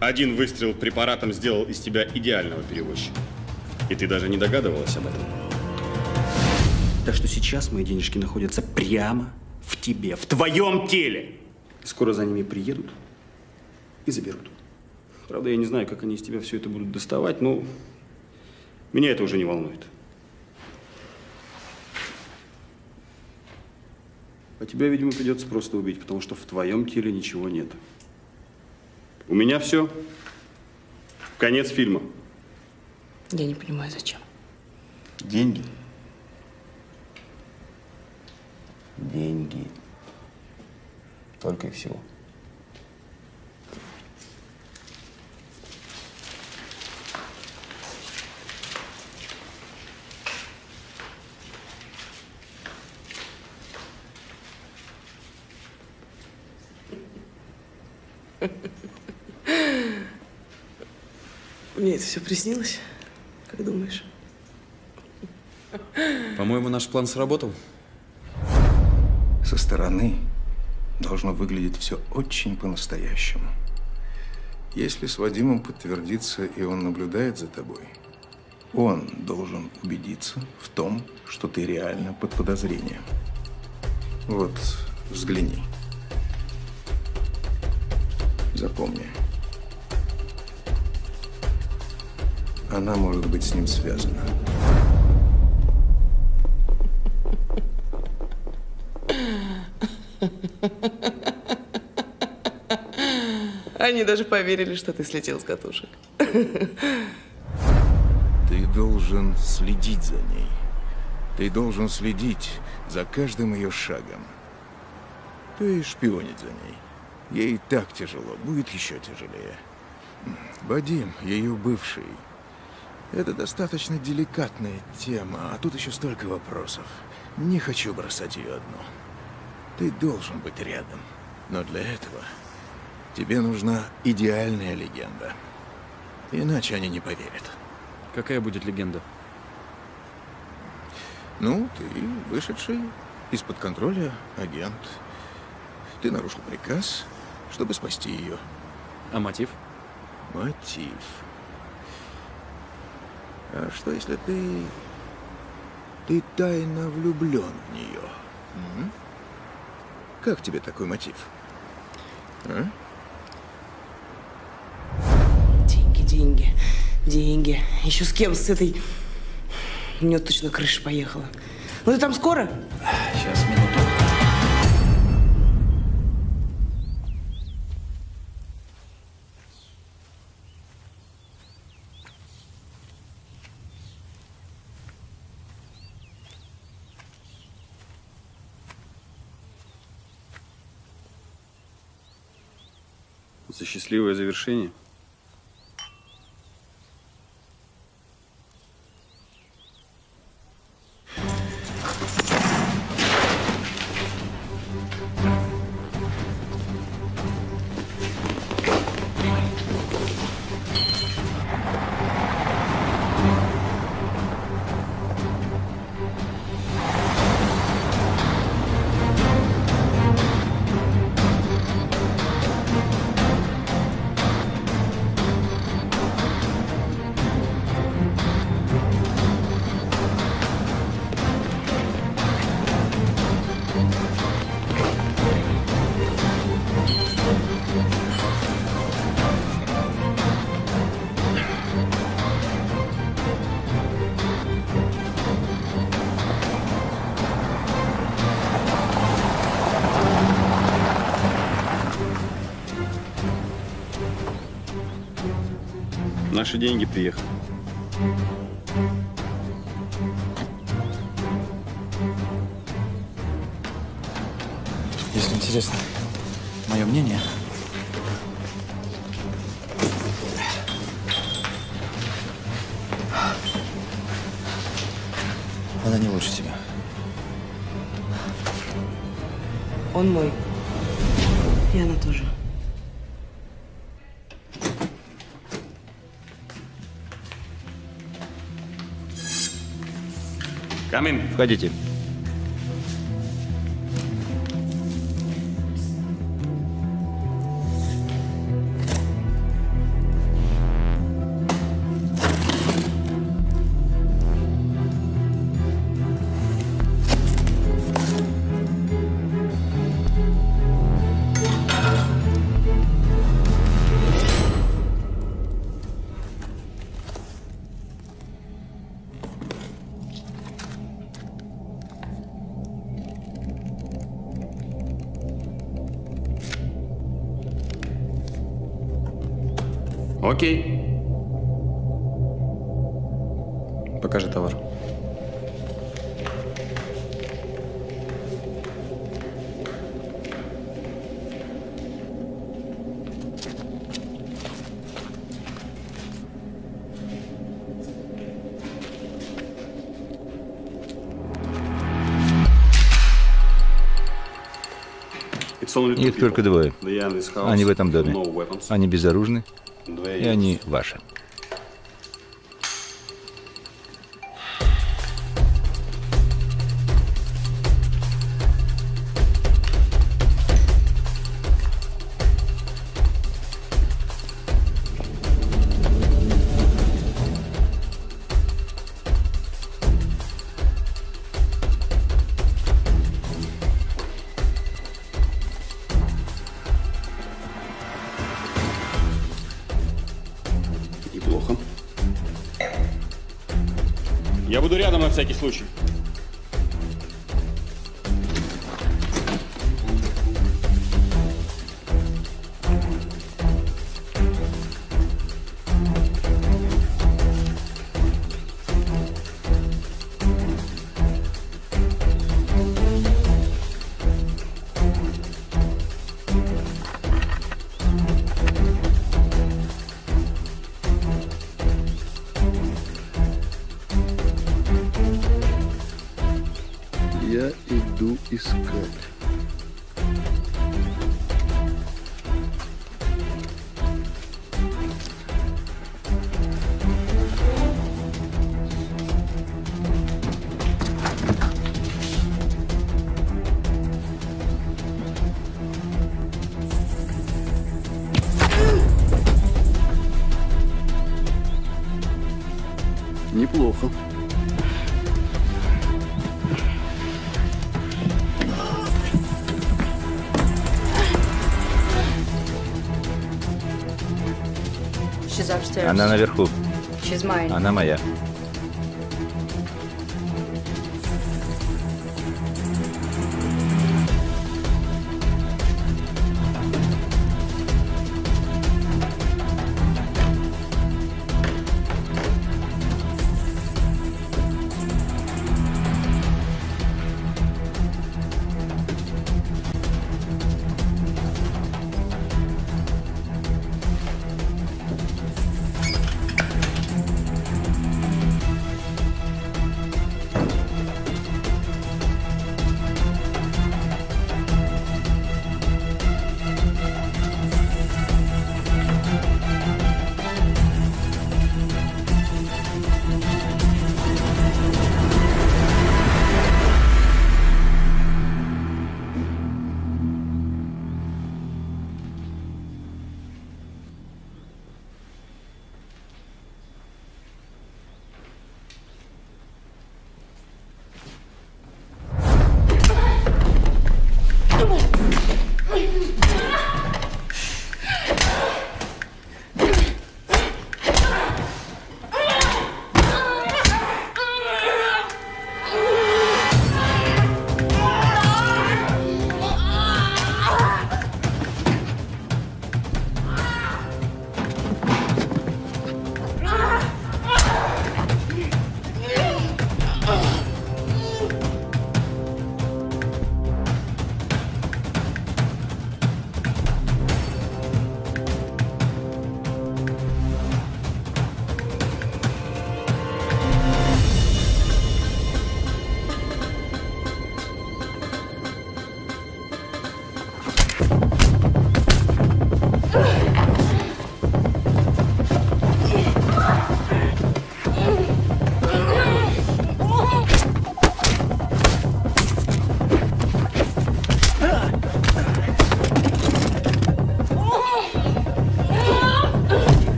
[SPEAKER 1] Один выстрел препаратом сделал из тебя идеального перевозчика. И ты даже не догадывалась об этом. Так что сейчас мои денежки находятся прямо в тебе, в твоем теле. Скоро за ними приедут и заберут. Правда, я не знаю, как они из тебя все это будут доставать, но меня это уже не волнует. А тебя, видимо, придется просто убить, потому что в твоем теле ничего нет. У меня все. Конец фильма.
[SPEAKER 3] Я не понимаю, зачем.
[SPEAKER 1] Деньги. деньги. Только и всего.
[SPEAKER 3] Мне это все приснилось, как думаешь?
[SPEAKER 7] По-моему, наш план сработал.
[SPEAKER 11] Со стороны должно выглядеть все очень по-настоящему. Если с Вадимом подтвердится, и он наблюдает за тобой, он должен убедиться в том, что ты реально под подозрением. Вот, взгляни. Запомни. Она может быть с ним связана.
[SPEAKER 3] Они даже поверили, что ты слетел с катушек.
[SPEAKER 11] Ты должен следить за ней. Ты должен следить за каждым ее шагом. Есть шпионить за ней. Ей так тяжело, будет еще тяжелее. Вадим, ее бывший. Это достаточно деликатная тема, а тут еще столько вопросов. Не хочу бросать ее одну. Ты должен быть рядом. Но для этого тебе нужна идеальная легенда. Иначе они не поверят.
[SPEAKER 7] Какая будет легенда?
[SPEAKER 11] Ну, ты вышедший из-под контроля агент. Ты нарушил приказ, чтобы спасти ее.
[SPEAKER 7] А мотив?
[SPEAKER 11] Мотив. А что, если ты... Ты тайно влюблен в нее? М? Как тебе такой мотив? А?
[SPEAKER 3] Деньги, деньги, деньги. Еще с кем? С этой... У нее точно крыша поехала. Ну ты там скоро?
[SPEAKER 7] Сейчас, минуту.
[SPEAKER 1] Счастливое завершение. Деньги приехали.
[SPEAKER 7] Входите.
[SPEAKER 1] Окей.
[SPEAKER 7] Покажи товар.
[SPEAKER 15] Их только двое. Они в этом доме. Они безоружны, и они ваши.
[SPEAKER 1] Неплохо.
[SPEAKER 15] Она наверху. Она моя.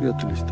[SPEAKER 16] прятались-то,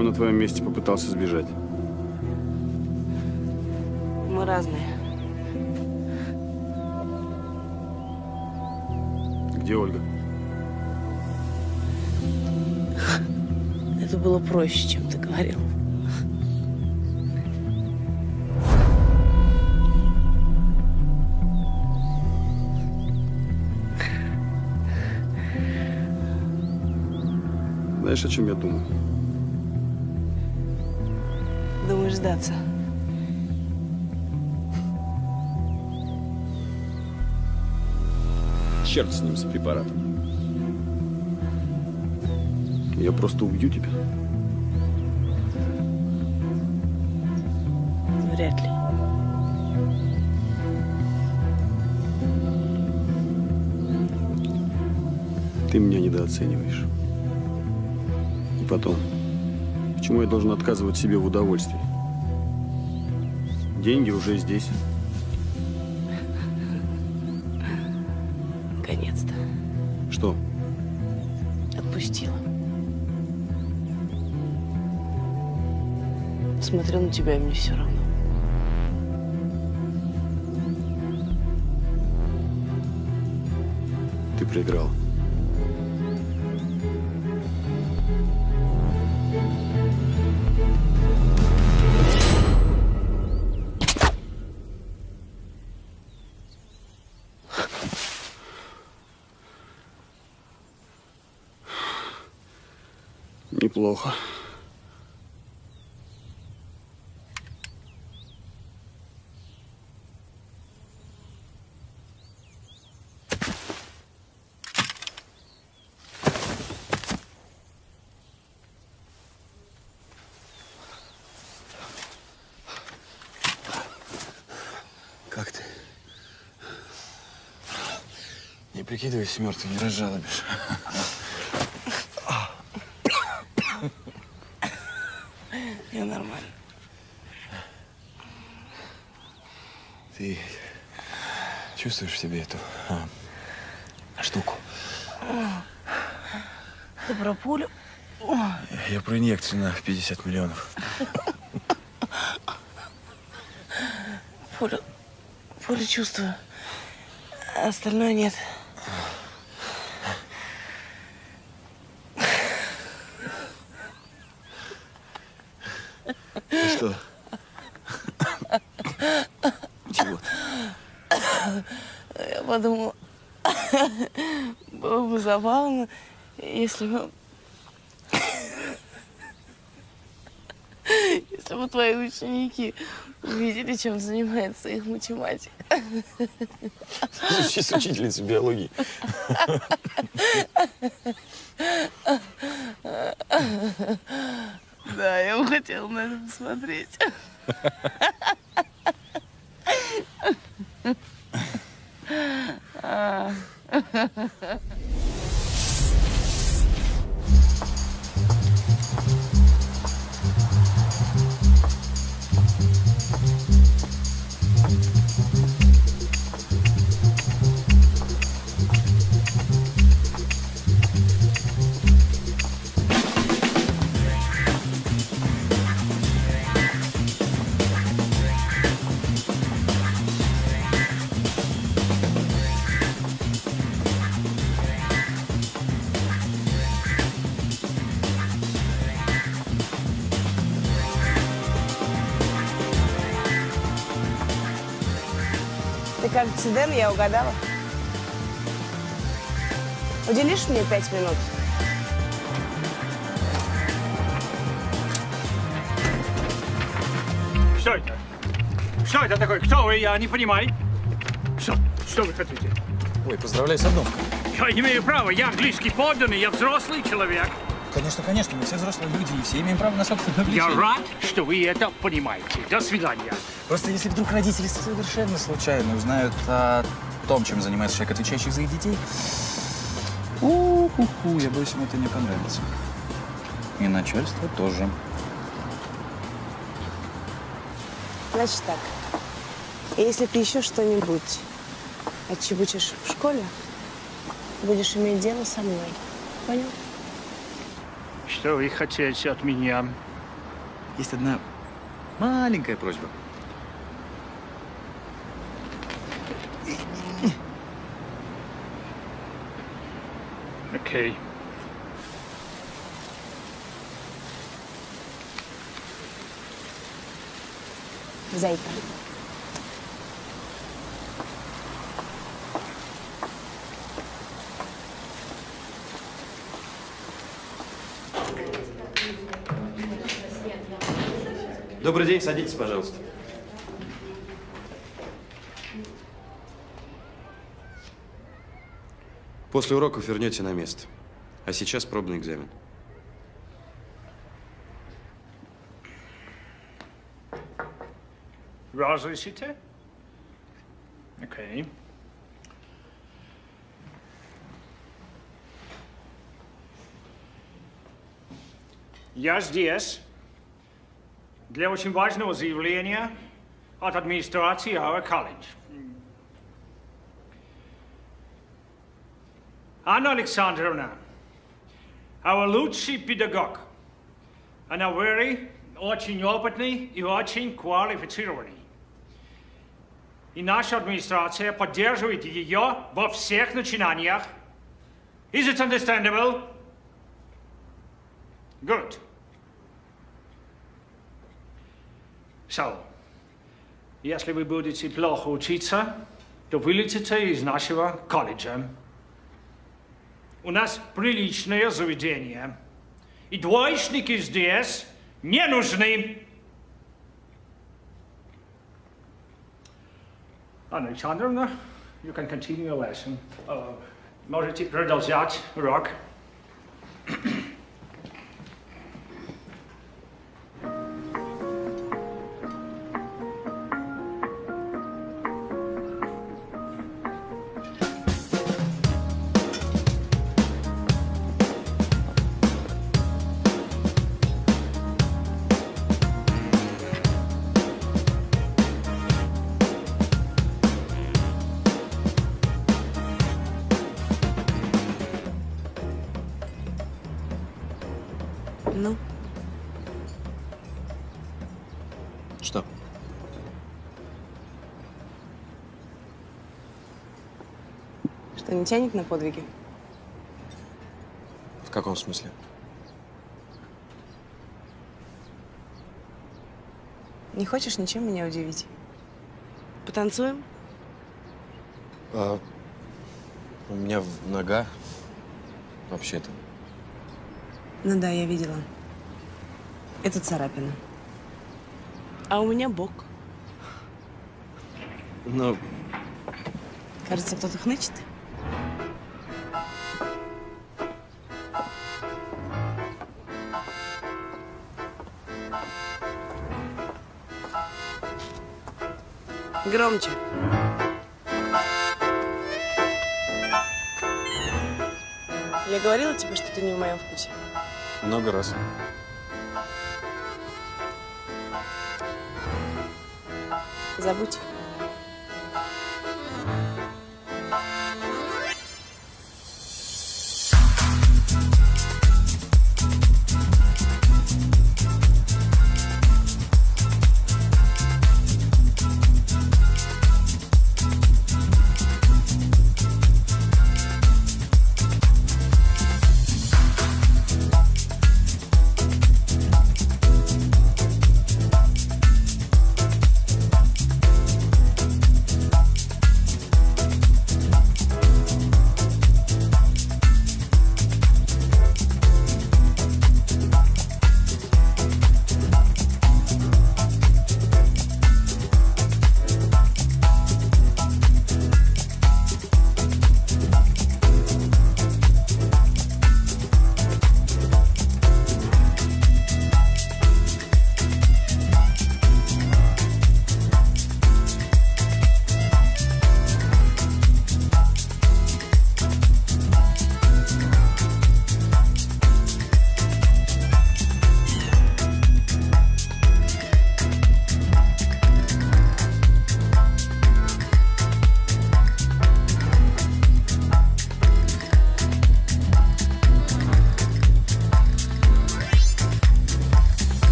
[SPEAKER 1] бы на твоем месте попытался сбежать.
[SPEAKER 3] Мы разные.
[SPEAKER 1] Где Ольга?
[SPEAKER 3] Это было проще, чем ты говорил.
[SPEAKER 1] Знаешь, о чем я думаю?
[SPEAKER 3] Сдаться?
[SPEAKER 1] Черт с ним, с препаратом. Я просто убью тебя.
[SPEAKER 3] Вряд ли.
[SPEAKER 1] Ты меня недооцениваешь. И потом, почему я должен отказывать себе в удовольствии? Деньги уже здесь.
[SPEAKER 3] Наконец-то.
[SPEAKER 1] Что?
[SPEAKER 3] Отпустила. Смотрю на тебя, и мне все равно.
[SPEAKER 1] Ты проиграл. Неплохо.
[SPEAKER 7] Как ты? Не прикидывайся мертвым, не разжалобишь.
[SPEAKER 3] Я нормально.
[SPEAKER 7] Ты чувствуешь в себе эту а, штуку?
[SPEAKER 3] Ты про пулю?
[SPEAKER 7] Я про инъекцию на 50 миллионов.
[SPEAKER 3] Пулю, пулю чувствую. а остальное нет.
[SPEAKER 7] Что? Чего?
[SPEAKER 3] Я подумала, было бы забавно, если бы... Если бы твои ученики увидели, чем занимается их математика.
[SPEAKER 7] Звучит с учительницей биологии.
[SPEAKER 3] Да, я бы хотела на это посмотреть. Кажется, Дэн, я угадала. Уделишь мне пять минут?
[SPEAKER 8] Что это? Что это такое? Кто вы? Я не понимаю. Что? Что вы хотите?
[SPEAKER 10] Ой, поздравляю с обновкой.
[SPEAKER 8] Я имею право. Я английский подданный, я взрослый человек.
[SPEAKER 10] Конечно, конечно, мы все взрослые люди, и все имеем право на собственное
[SPEAKER 8] Я
[SPEAKER 10] влечение.
[SPEAKER 8] рад, что вы это понимаете. До свидания.
[SPEAKER 10] Просто если вдруг родители совершенно случайно узнают о том, чем занимается человек, отвечающий за их детей, у-ху-ху, я боюсь, им это не понравится. И начальство тоже.
[SPEAKER 3] Значит так. Если ты еще что-нибудь отчебучишь в школе, будешь иметь дело со мной. Понял?
[SPEAKER 8] Что вы хотите от меня?
[SPEAKER 10] Есть одна маленькая просьба.
[SPEAKER 8] Окей.
[SPEAKER 3] Зайка.
[SPEAKER 7] Добрый день, садитесь, пожалуйста. После уроков вернете на место. А сейчас пробный экзамен.
[SPEAKER 8] Разрешите? Окей. Я здесь для очень важного заявления от администрации Our College. Анна Александровна, our лучший педагог. Она very, очень опытный и очень квалифицированный. И наша администрация поддерживает ее во всех начинаниях. Is it understandable? Good. So, если вы будете плохо учиться, то вылетите из нашего колледжа. У нас приличное заведение. И двоечники здесь не нужны. Анна Александровна, you can continue your lesson. Uh, можете продолжать урок.
[SPEAKER 3] Не тянет на подвиги?
[SPEAKER 7] В каком смысле?
[SPEAKER 3] Не хочешь ничем меня удивить? Потанцуем?
[SPEAKER 7] А, у меня в- нога вообще-то.
[SPEAKER 3] Ну да, я видела. Это царапина. А у меня бок.
[SPEAKER 7] Но
[SPEAKER 3] Кажется, кто-то хнычет. Громче. Я говорила тебе, что ты не в моем вкусе.
[SPEAKER 7] много раз.
[SPEAKER 3] Забудь.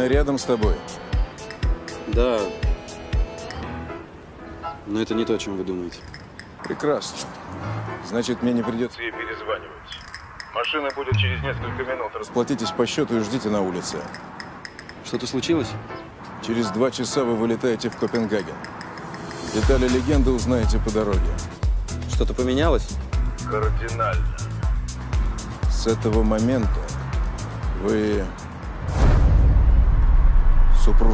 [SPEAKER 11] Анна рядом с тобой.
[SPEAKER 7] Да. Но это не то, о чем вы думаете.
[SPEAKER 11] Прекрасно. Значит, мне не придется ей перезванивать. Машина будет через несколько минут. Расплатитесь по счету и ждите на улице.
[SPEAKER 7] Что-то случилось?
[SPEAKER 11] Через два часа вы вылетаете в Копенгаген. Детали легенды узнаете по дороге.
[SPEAKER 7] Что-то поменялось?
[SPEAKER 11] Кардинально. С этого момента вы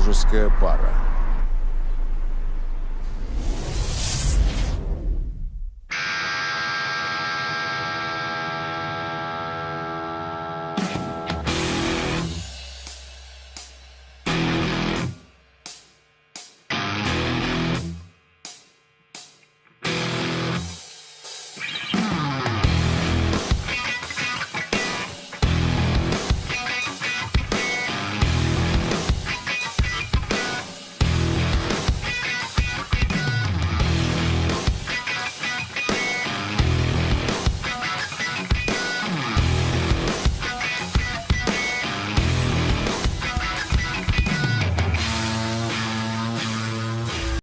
[SPEAKER 11] супружеская пара.